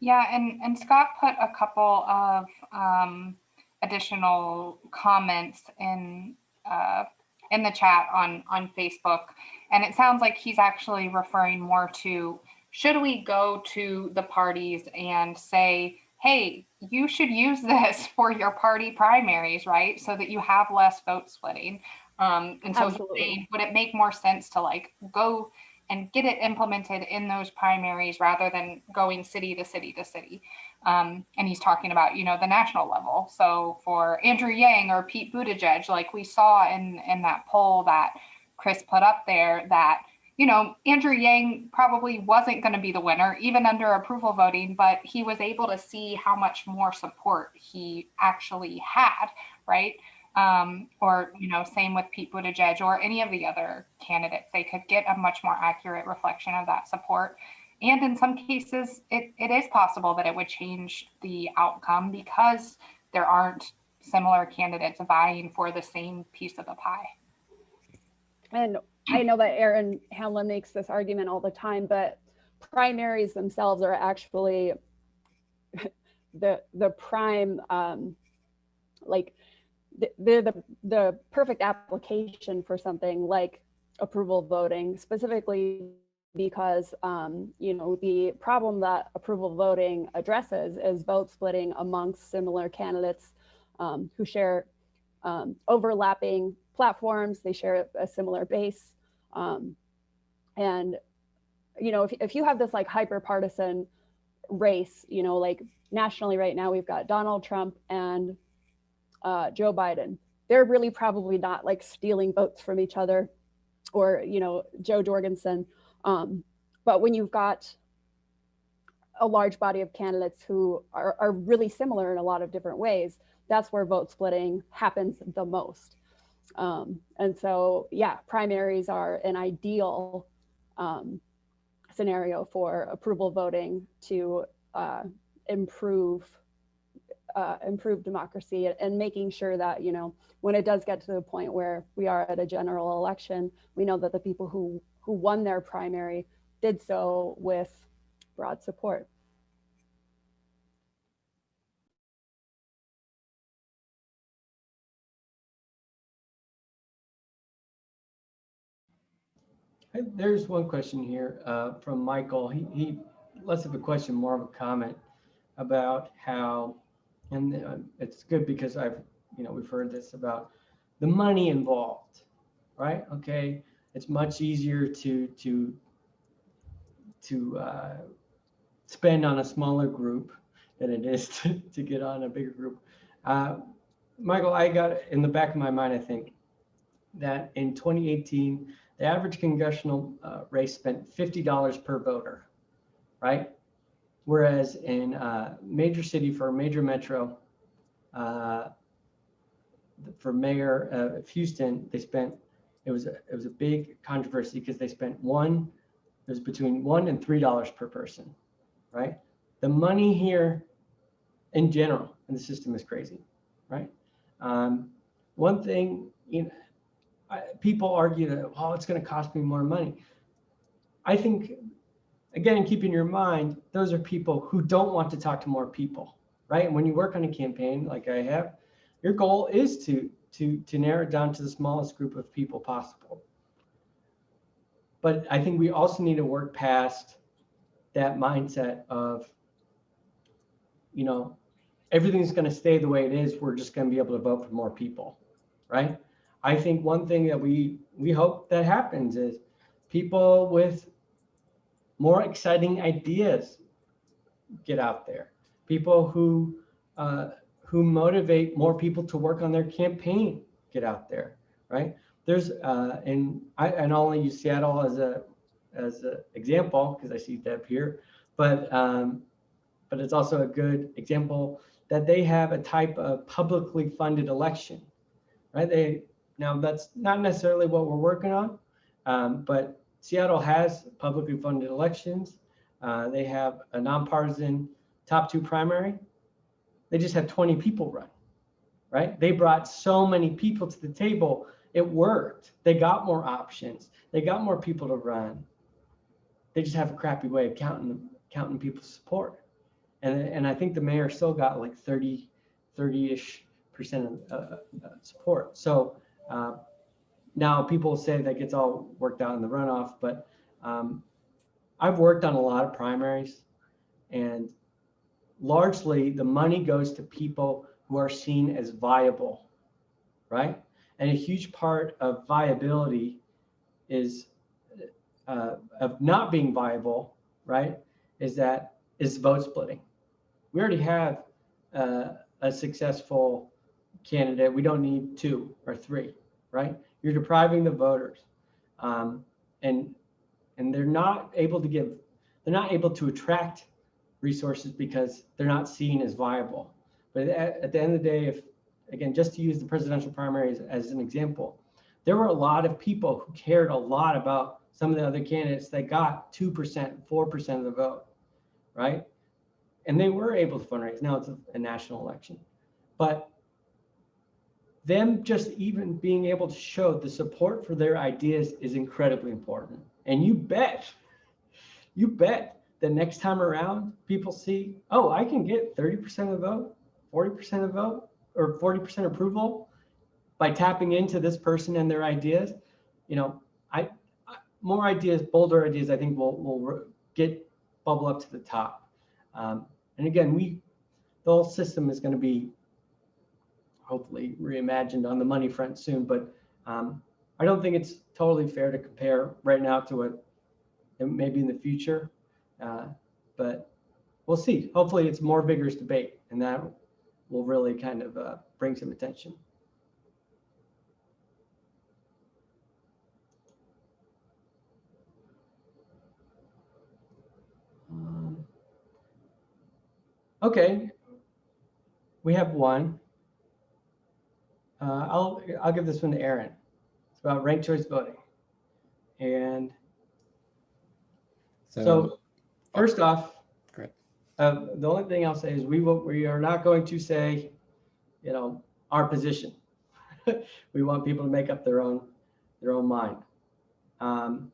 Yeah, and, and Scott put a couple of um, additional comments in uh, in the chat on on Facebook, and it sounds like he's actually referring more to should we go to the parties and say, hey, you should use [LAUGHS] this for your party primaries, right? So that you have less vote splitting. Um, and so Absolutely. would it make more sense to like go and get it implemented in those primaries rather than going city to city to city? Um, and he's talking about, you know, the national level. So for Andrew Yang or Pete Buttigieg, like we saw in, in that poll that Chris put up there that, you know, Andrew Yang probably wasn't going to be the winner, even under approval voting, but he was able to see how much more support he actually had, right? Um, or you know, same with Pete Buttigieg or any of the other candidates. They could get a much more accurate reflection of that support. And in some cases, it, it is possible that it would change the outcome because there aren't similar candidates vying for the same piece of the pie. And I know that Aaron Hamlin makes this argument all the time, but primaries themselves are actually [LAUGHS] the the prime um, like they're the, the perfect application for something like approval voting specifically because, um, you know, the problem that approval voting addresses is vote splitting amongst similar candidates um, who share um, overlapping platforms. They share a similar base. Um, and, you know, if, if you have this like hyper partisan race, you know, like nationally right now, we've got Donald Trump and uh, Joe Biden. They're really probably not like stealing votes from each other or, you know, Jo Jorgensen. Um, but when you've got a large body of candidates who are, are really similar in a lot of different ways, that's where vote splitting happens the most. Um, and so, yeah, primaries are an ideal um, scenario for approval voting to uh, improve uh, improve democracy and making sure that you know when it does get to the point where we are at a general election, we know that the people who who won their primary did so with broad support. There's one question here uh, from Michael. He, he less of a question, more of a comment about how, and uh, it's good because I've, you know, we've heard this about the money involved, right? Okay, it's much easier to to to uh, spend on a smaller group than it is [LAUGHS] to, to get on a bigger group. Uh, Michael, I got in the back of my mind, I think, that in 2018, the average congressional uh, race spent $50 per voter, right? Whereas in a major city for a major metro, uh, for mayor of Houston, they spent, it was, a, it was a big controversy because they spent one, it was between one and $3 per person, right? The money here in general in the system is crazy, right? Um, one thing, you know, I, people argue that, oh, it's going to cost me more money. I think, again, keep in your mind, those are people who don't want to talk to more people, right? And when you work on a campaign like I have, your goal is to to to narrow it down to the smallest group of people possible. But I think we also need to work past that mindset of, you know, everything's going to stay the way it is. We're just going to be able to vote for more people, right? I think one thing that we we hope that happens is people with more exciting ideas get out there. People who uh, who motivate more people to work on their campaign get out there, right? There's uh, and I and I'll only use Seattle as a as an example because I see Deb here, but um, but it's also a good example that they have a type of publicly funded election, right? They now, that's not necessarily what we're working on, um, but Seattle has publicly funded elections. Uh, they have a nonpartisan top two primary. They just had 20 people run, right? They brought so many people to the table. It worked. They got more options. They got more people to run. They just have a crappy way of counting counting people's support. And, and I think the mayor still got like 30, 30-ish percent of uh, uh, support. So uh, now people say that gets all worked out in the runoff, but um, I've worked on a lot of primaries and largely the money goes to people who are seen as viable, right? And a huge part of viability is uh, of not being viable, right? Is that is vote splitting. We already have uh, a successful candidate. We don't need two or three right? You're depriving the voters. Um, and and they're not able to give, they're not able to attract resources because they're not seen as viable. But at, at the end of the day, if again, just to use the presidential primaries as an example, there were a lot of people who cared a lot about some of the other candidates that got 2%, 4% of the vote, right? And they were able to fundraise. Now it's a, a national election. But them just even being able to show the support for their ideas is incredibly important. And you bet, you bet the next time around, people see, oh, I can get 30% of the vote, 40% of the vote, or 40% approval by tapping into this person and their ideas. You know, I, I- more ideas, bolder ideas, I think will, will get bubble up to the top. Um, and again, we, the whole system is going to be hopefully reimagined on the money front soon, but um, I don't think it's totally fair to compare right now to what it may be in the future. Uh, but we'll see. Hopefully it's more vigorous debate and that will really kind of uh, bring some attention. Um, Okay, we have one. Uh, I'll, I'll give this one to Aaron. It's about ranked choice voting. And so first off, Great. uh, the only thing I'll say is we will, we are not going to say, you know, our position. [LAUGHS] We want people to make up their own, their own mind. Um,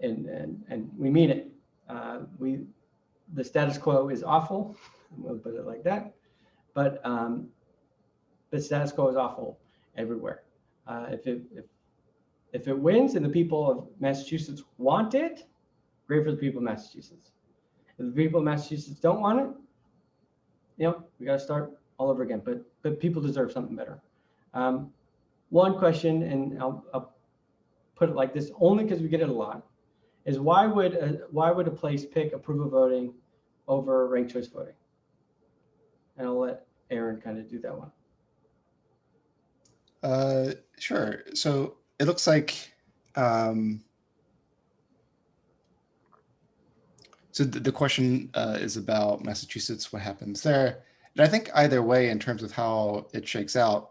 And, and, and we mean it. Uh, We, the status quo is awful, [LAUGHS] we'll put it like that. But, um, the status quo is awful everywhere. Uh, if it, if, if it wins and the people of Massachusetts want it, great for the people of Massachusetts. If the people of Massachusetts don't want it, you know, we gotta start all over again, but, but people deserve something better. Um, one question, and I'll, I'll put it like this, only because we get it a lot, is why would, a- why would a place pick approval voting over ranked choice voting? And I'll let Aaron kind of do that one. Uh, sure. So it looks like, um, so the, the question uh, is about Massachusetts, what happens there? And I think either way, in terms of how it shakes out,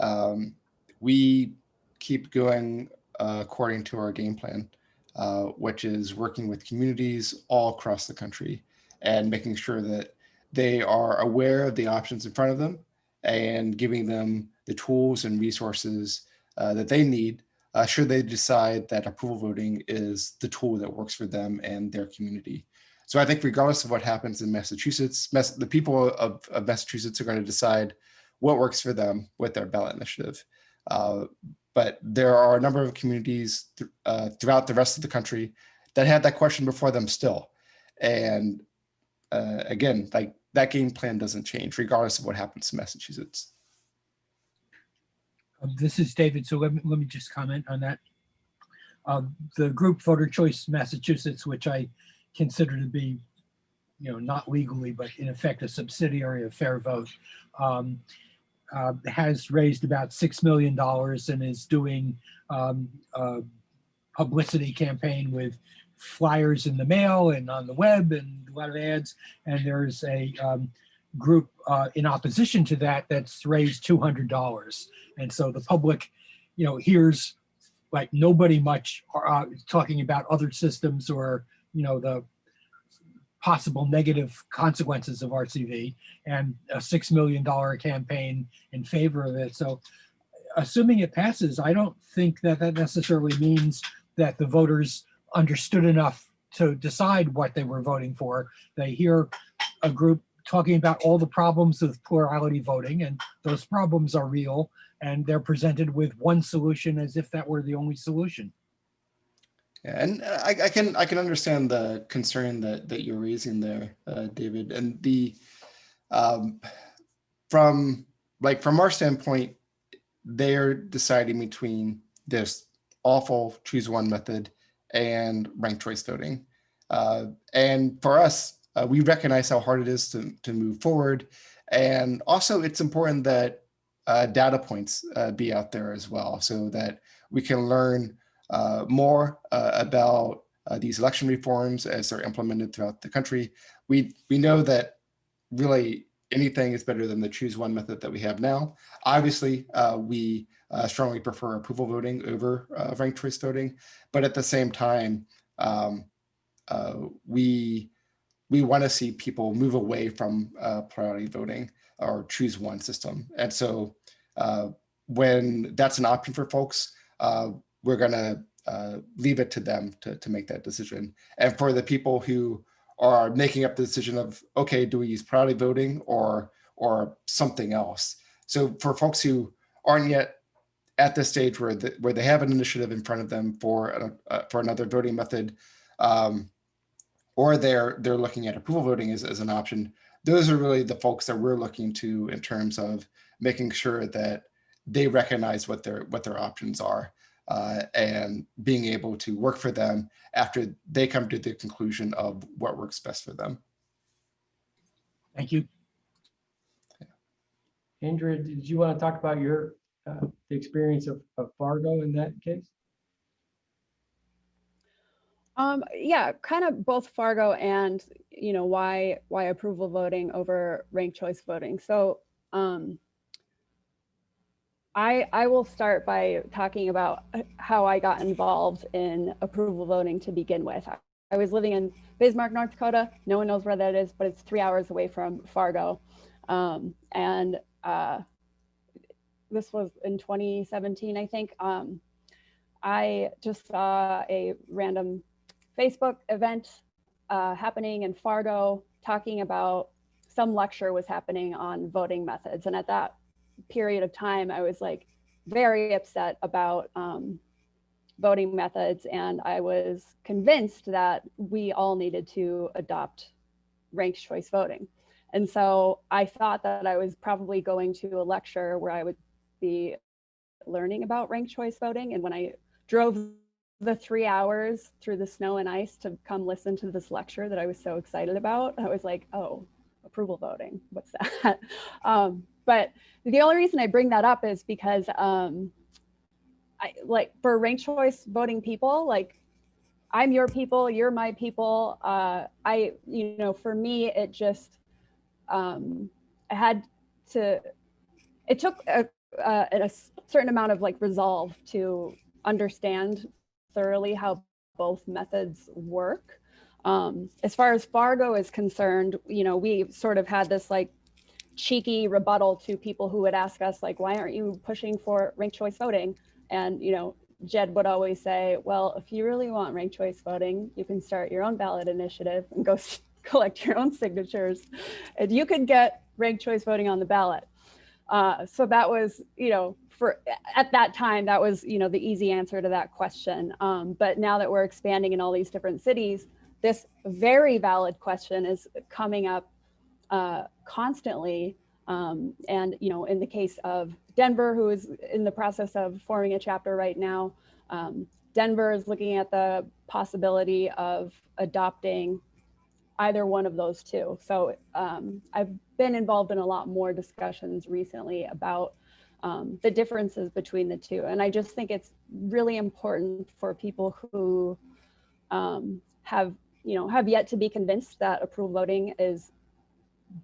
um, we keep going uh, according to our game plan, uh, which is working with communities all across the country and making sure that they are aware of the options in front of them and giving them the tools and resources uh, that they need uh, should they decide that approval voting is the tool that works for them and their community. So I think regardless of what happens in Massachusetts, Mass the people of, of Massachusetts are going to decide what works for them with their ballot initiative. Uh, but there are a number of communities th uh, throughout the rest of the country that had that question before them still. And uh, again, like that game plan doesn't change regardless of what happens in Massachusetts. Um, This is David, so let me, let me just comment on that. Um, The group Voter Choice Massachusetts, which I consider to be, you know, not legally, but in effect a subsidiary of FairVote, um, uh, has raised about $6 million and is doing um, a publicity campaign with flyers in the mail and on the web and a lot of ads. And there's a um, group uh, in opposition to that that's raised $200. And so the public, you know, hears like nobody much uh, talking about other systems or, you know, the possible negative consequences of RCV and a $6 million campaign in favor of it. So assuming it passes, I don't think that that necessarily means that the voters understood enough to decide what they were voting for. They hear a group talking about all the problems with plurality voting and those problems are real and they're presented with one solution as if that were the only solution. Yeah, and I, I can I can understand the concern that that you're raising there, uh, David. And the um, from like from our standpoint, they're deciding between this awful choose one method and ranked choice voting. Uh, and for us, uh, we recognize how hard it is to to move forward, and also it's important that uh, data points uh, be out there as well, so that we can learn uh, more uh, about uh, these election reforms as they're implemented throughout the country. We we know that really anything is better than the choose one method that we have now. Obviously, we strongly prefer approval voting over ranked choice voting, but at the same time, um, we we want to see people move away from uh, plurality voting or choose one system. And so uh, when that's an option for folks, uh, we're going to uh, leave it to them to, to make that decision. And for the people who are making up the decision of, okay, do we use plurality voting or, or something else? So for folks who aren't yet at this stage where the, where they have an initiative in front of them for an- uh, for another voting method, um, or they're they're looking at approval voting as, as an option. Those are really the folks that we're looking to in terms of making sure that they recognize what their what their options are uh, and being able to work for them after they come to the conclusion of what works best for them. Thank you. Andrea, did you want to talk about your, uh, the experience of, of Fargo in that case? Um, yeah, kind of both Fargo and, you know, why, why approval voting over ranked choice voting. So, um, I, I will start by talking about how I got involved in approval voting to begin with. I- I was living in Bismarck, North Dakota. No one knows where that is, but it's three hours away from Fargo. Um, and, uh, this was in 2017, I think. Um, I just saw a random Facebook event uh, happening in Fargo talking about some lecture was happening on voting methods. And at that period of time, I was like very upset about um, voting methods. And I was convinced that we all needed to adopt ranked choice voting. And so I thought that I was probably going to a lecture where I would be learning about ranked choice voting. And when I drove the three hours through the snow and ice to come listen to this lecture that I was so excited about, I was like, oh, approval voting, what's that? [LAUGHS] um, but the only reason I bring that up is because um, I like for ranked choice voting people, like I'm your people, you're my people. Uh, I, you know, for me, it just, um, I had to, it took a, uh, a certain amount of like resolve to understand thoroughly how both methods work. Um, as far as Fargo is concerned, you know, we sort of had this like cheeky rebuttal to people who would ask us like, why aren't you pushing for ranked choice voting? And, you know, Jed would always say, well, if you really want ranked choice voting, you can start your own ballot initiative and go [LAUGHS] collect your own signatures and you could get ranked choice voting on the ballot. Uh, so that was, you know, for at that time, that was, you know, the easy answer to that question. Um, but now that we're expanding in all these different cities, this very valid question is coming up uh, constantly. Um, and, you know, in the case of Denver, who is in the process of forming a chapter right now, um, Denver is looking at the possibility of adopting either one of those two. So um, I've been involved in a lot more discussions recently about um, the differences between the two. And I just think it's really important for people who um, have, you know, have yet to be convinced that approval voting is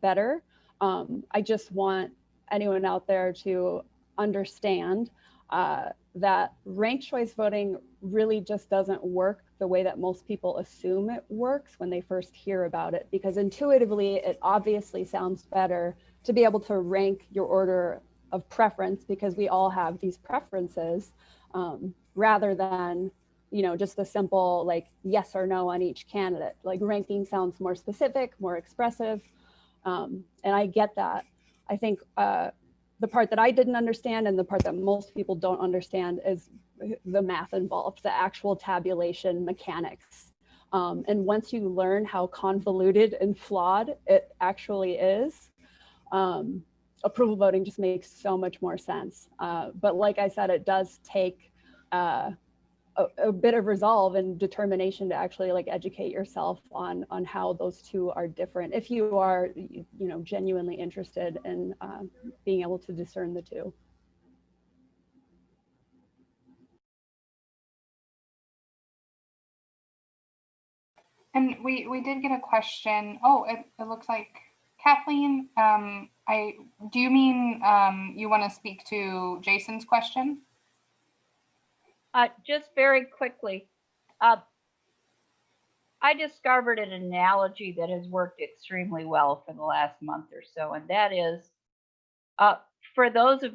better. Um, I just want anyone out there to understand uh, that ranked choice voting really just doesn't work the way that most people assume it works when they first hear about it, because intuitively it obviously sounds better to be able to rank your order of preference because we all have these preferences um, rather than you know just a simple like yes or no on each candidate. Like ranking sounds more specific more expressive um, and i get that. I think uh, the part that i didn't understand and the part that most people don't understand is the math involved the actual tabulation mechanics. Um, and once you learn how convoluted and flawed it actually is um, approval voting just makes so much more sense. Uh, but like I said, it does take uh, a, a, bit of resolve and determination to actually like educate yourself on on how those two are different. If you are, you, know, genuinely interested in uh, being able to discern the two. And we, we did get a question. Oh, it, it looks like Kathleen, um, I do you mean um, you want to speak to Jason's question? Uh, just very quickly, uh, I discovered an analogy that has worked extremely well for the last month or so, and that is uh, for those of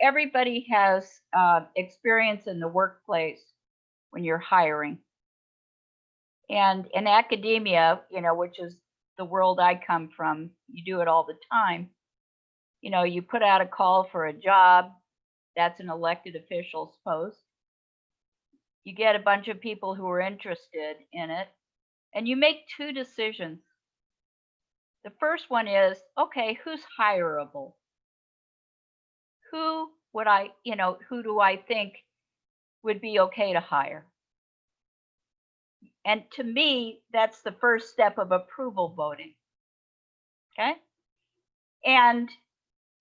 everybody has uh, experience in the workplace when you're hiring. And in academia, you know, which is the world I come from, you do it all the time. You know, you put out a call for a job, That's an elected official's post. You get a bunch of people who are interested in it, and you make two decisions. The first one is, okay, who's hireable? Who would I, you know, who do I think would be okay to hire? And to me, that's the first step of approval voting. Okay? And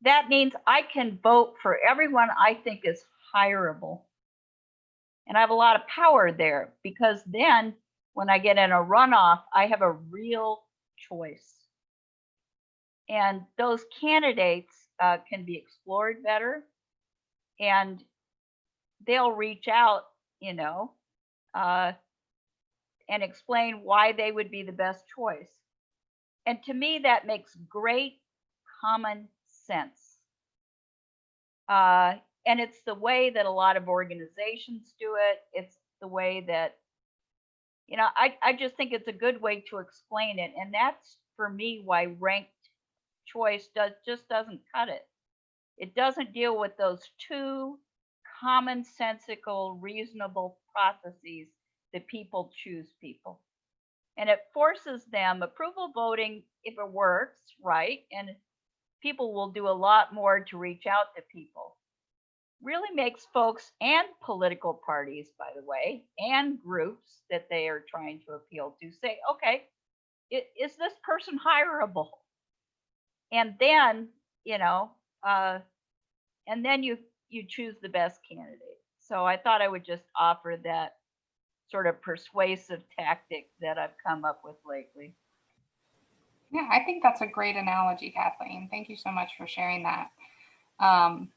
that means I can vote for everyone I think is hireable. And I have a lot of power there because then when I get in a runoff, I have a real choice. And those candidates uh, can be explored better and they'll reach out, you know, uh, and explain why they would be the best choice. And to me, that makes great common sense. Uh, and it's the way that a lot of organizations do it. It's the way that, you know, I, I just think it's a good way to explain it. And that's for me why ranked choice does just doesn't cut it. It doesn't deal with those two commonsensical, reasonable processes that people choose people. And it forces them approval voting if it works, right? And people will do a lot more to reach out to people. Really makes folks and political parties, by the way, and groups that they are trying to appeal to say, okay, is this person hireable? And then, you know, uh, and then you you choose the best candidate. So I thought I would just offer that sort of persuasive tactic that I've come up with lately. Yeah, I think that's a great analogy, Kathleen. Thank you so much for sharing that. Um,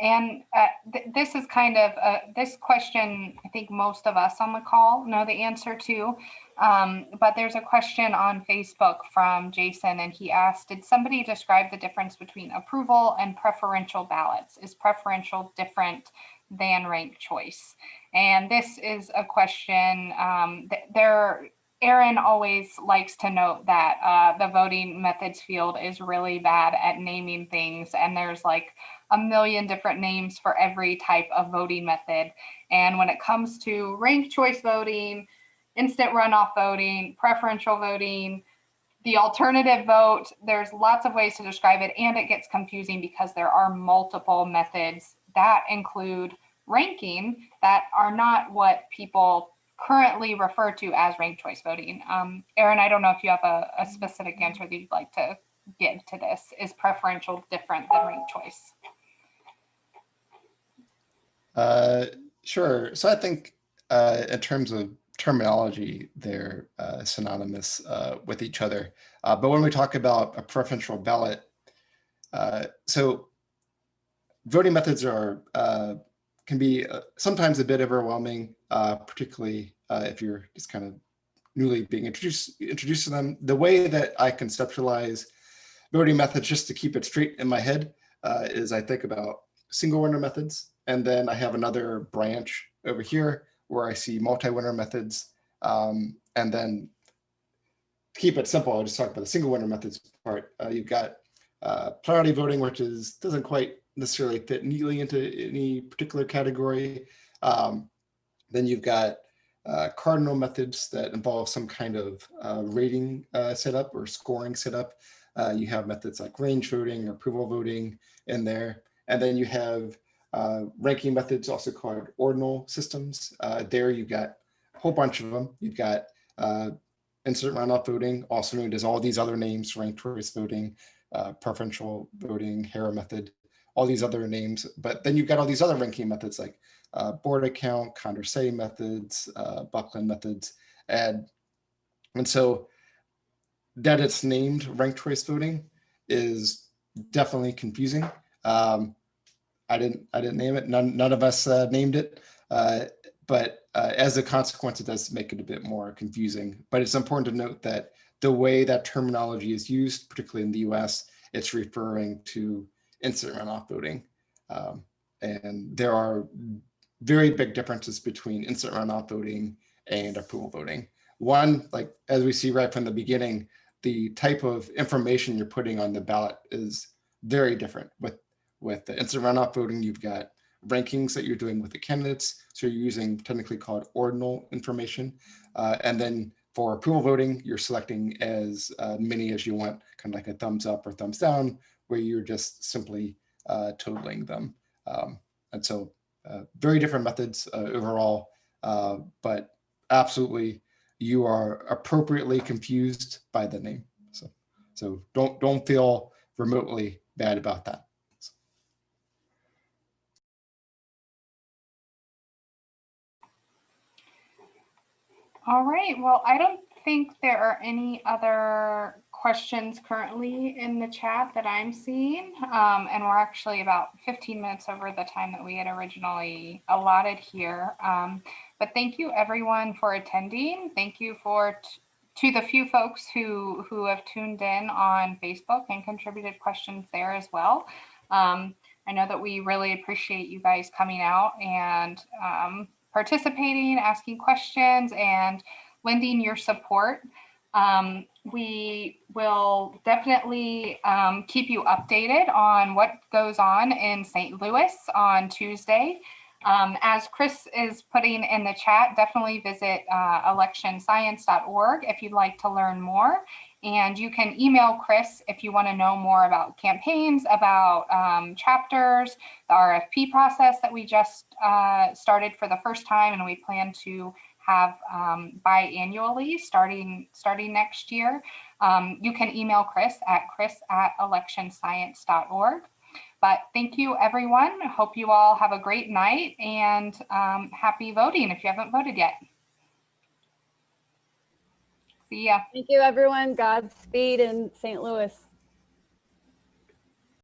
and uh, th this is kind of uh, this question. I think most of us on the call know the answer to, um, but there's a question on Facebook from Jason, and he asked, "Did somebody describe the difference between approval and preferential ballots? Is preferential different than ranked choice?" And this is a question um, th there Aaron always likes to note that uh, the voting methods field is really bad at naming things, and there's like a million different names for every type of voting method. And when it comes to ranked choice voting, instant runoff voting, preferential voting, the alternative vote, there's lots of ways to describe it, and it gets confusing because there are multiple methods that include ranking that are not what people currently refer to as ranked choice voting. Um, Aaron, I don't know if you have a, a specific answer that you'd like to give to this. Is preferential different than ranked choice? Uh, sure. So I think uh, in terms of terminology, they're uh, synonymous uh, with each other. Uh, but when we talk about a preferential ballot, uh, so voting methods are uh, can be uh, sometimes a bit overwhelming, uh, particularly uh, if you're just kind of newly being introduced introduced to them. The way that I conceptualize voting methods, just to keep it straight in my head, uh, is I think about single winner methods, and then I have another branch over here where I see multi-winner methods, um, and then to keep it simple, I'll just talk about the single winner methods part. Uh, you've got plurality voting, which is doesn't quite necessarily fit neatly into any particular category. Um, then you've got uh, cardinal methods that involve some kind of uh, rating uh, setup or scoring setup. Uh, you have methods like range voting or approval voting in there. And then you have uh, ranking methods also called ordinal systems. Uh, there you've got a whole bunch of them. You've got instant runoff voting, also known as all these other names, ranked choice voting, preferential voting, Hare method, all these other names, but then you've got all these other ranking methods like uh, Borda count, Condorcet methods, uh, Bucklin methods, and and so that it's named ranked choice voting is definitely confusing. Um, I didn't I didn't name it. None none of us uh, named it, uh, but uh, as a consequence, it does make it a bit more confusing. But it's important to note that the way that terminology is used, particularly in the U.S., it's referring to instant runoff voting. Um, and there are very big differences between instant runoff voting and approval voting. One, like as we see right from the beginning, the type of information you're putting on the ballot is very different. With, with the instant runoff voting, you've got rankings that you're doing with the candidates. So you're using technically called ordinal information. Uh, and then for approval voting, you're selecting as uh, many as you want, kind of like a thumbs up or thumbs down, where you're just simply uh, totaling them. Um, and so uh, very different methods uh, overall, uh, but absolutely you are appropriately confused by the name. So, so don't don't feel remotely bad about that. All right, well, I don't think there are any other questions currently in the chat that I'm seeing. Um, and we're actually about 15 minutes over the time that we had originally allotted here. Um, but thank you everyone for attending. Thank you for to the few folks who, who have tuned in on Facebook and contributed questions there as well. Um, I know that we really appreciate you guys coming out and um, participating, asking questions, and lending your support. Um, we will definitely um, keep you updated on what goes on in St. Louis on Tuesday. Um, as Chris is putting in the chat, definitely visit uh, electionscience.org if you'd like to learn more. And you can email Chris if you want to know more about campaigns, about um, chapters, the RFP process that we just uh, started for the first time, and we plan to have um, biannually starting starting next year. Um, you can email Chris at chris at electionscience.org. But thank you, everyone. Hope you all have a great night and um, happy voting if you haven't voted yet. See ya. Thank you, everyone. Godspeed in St. Louis.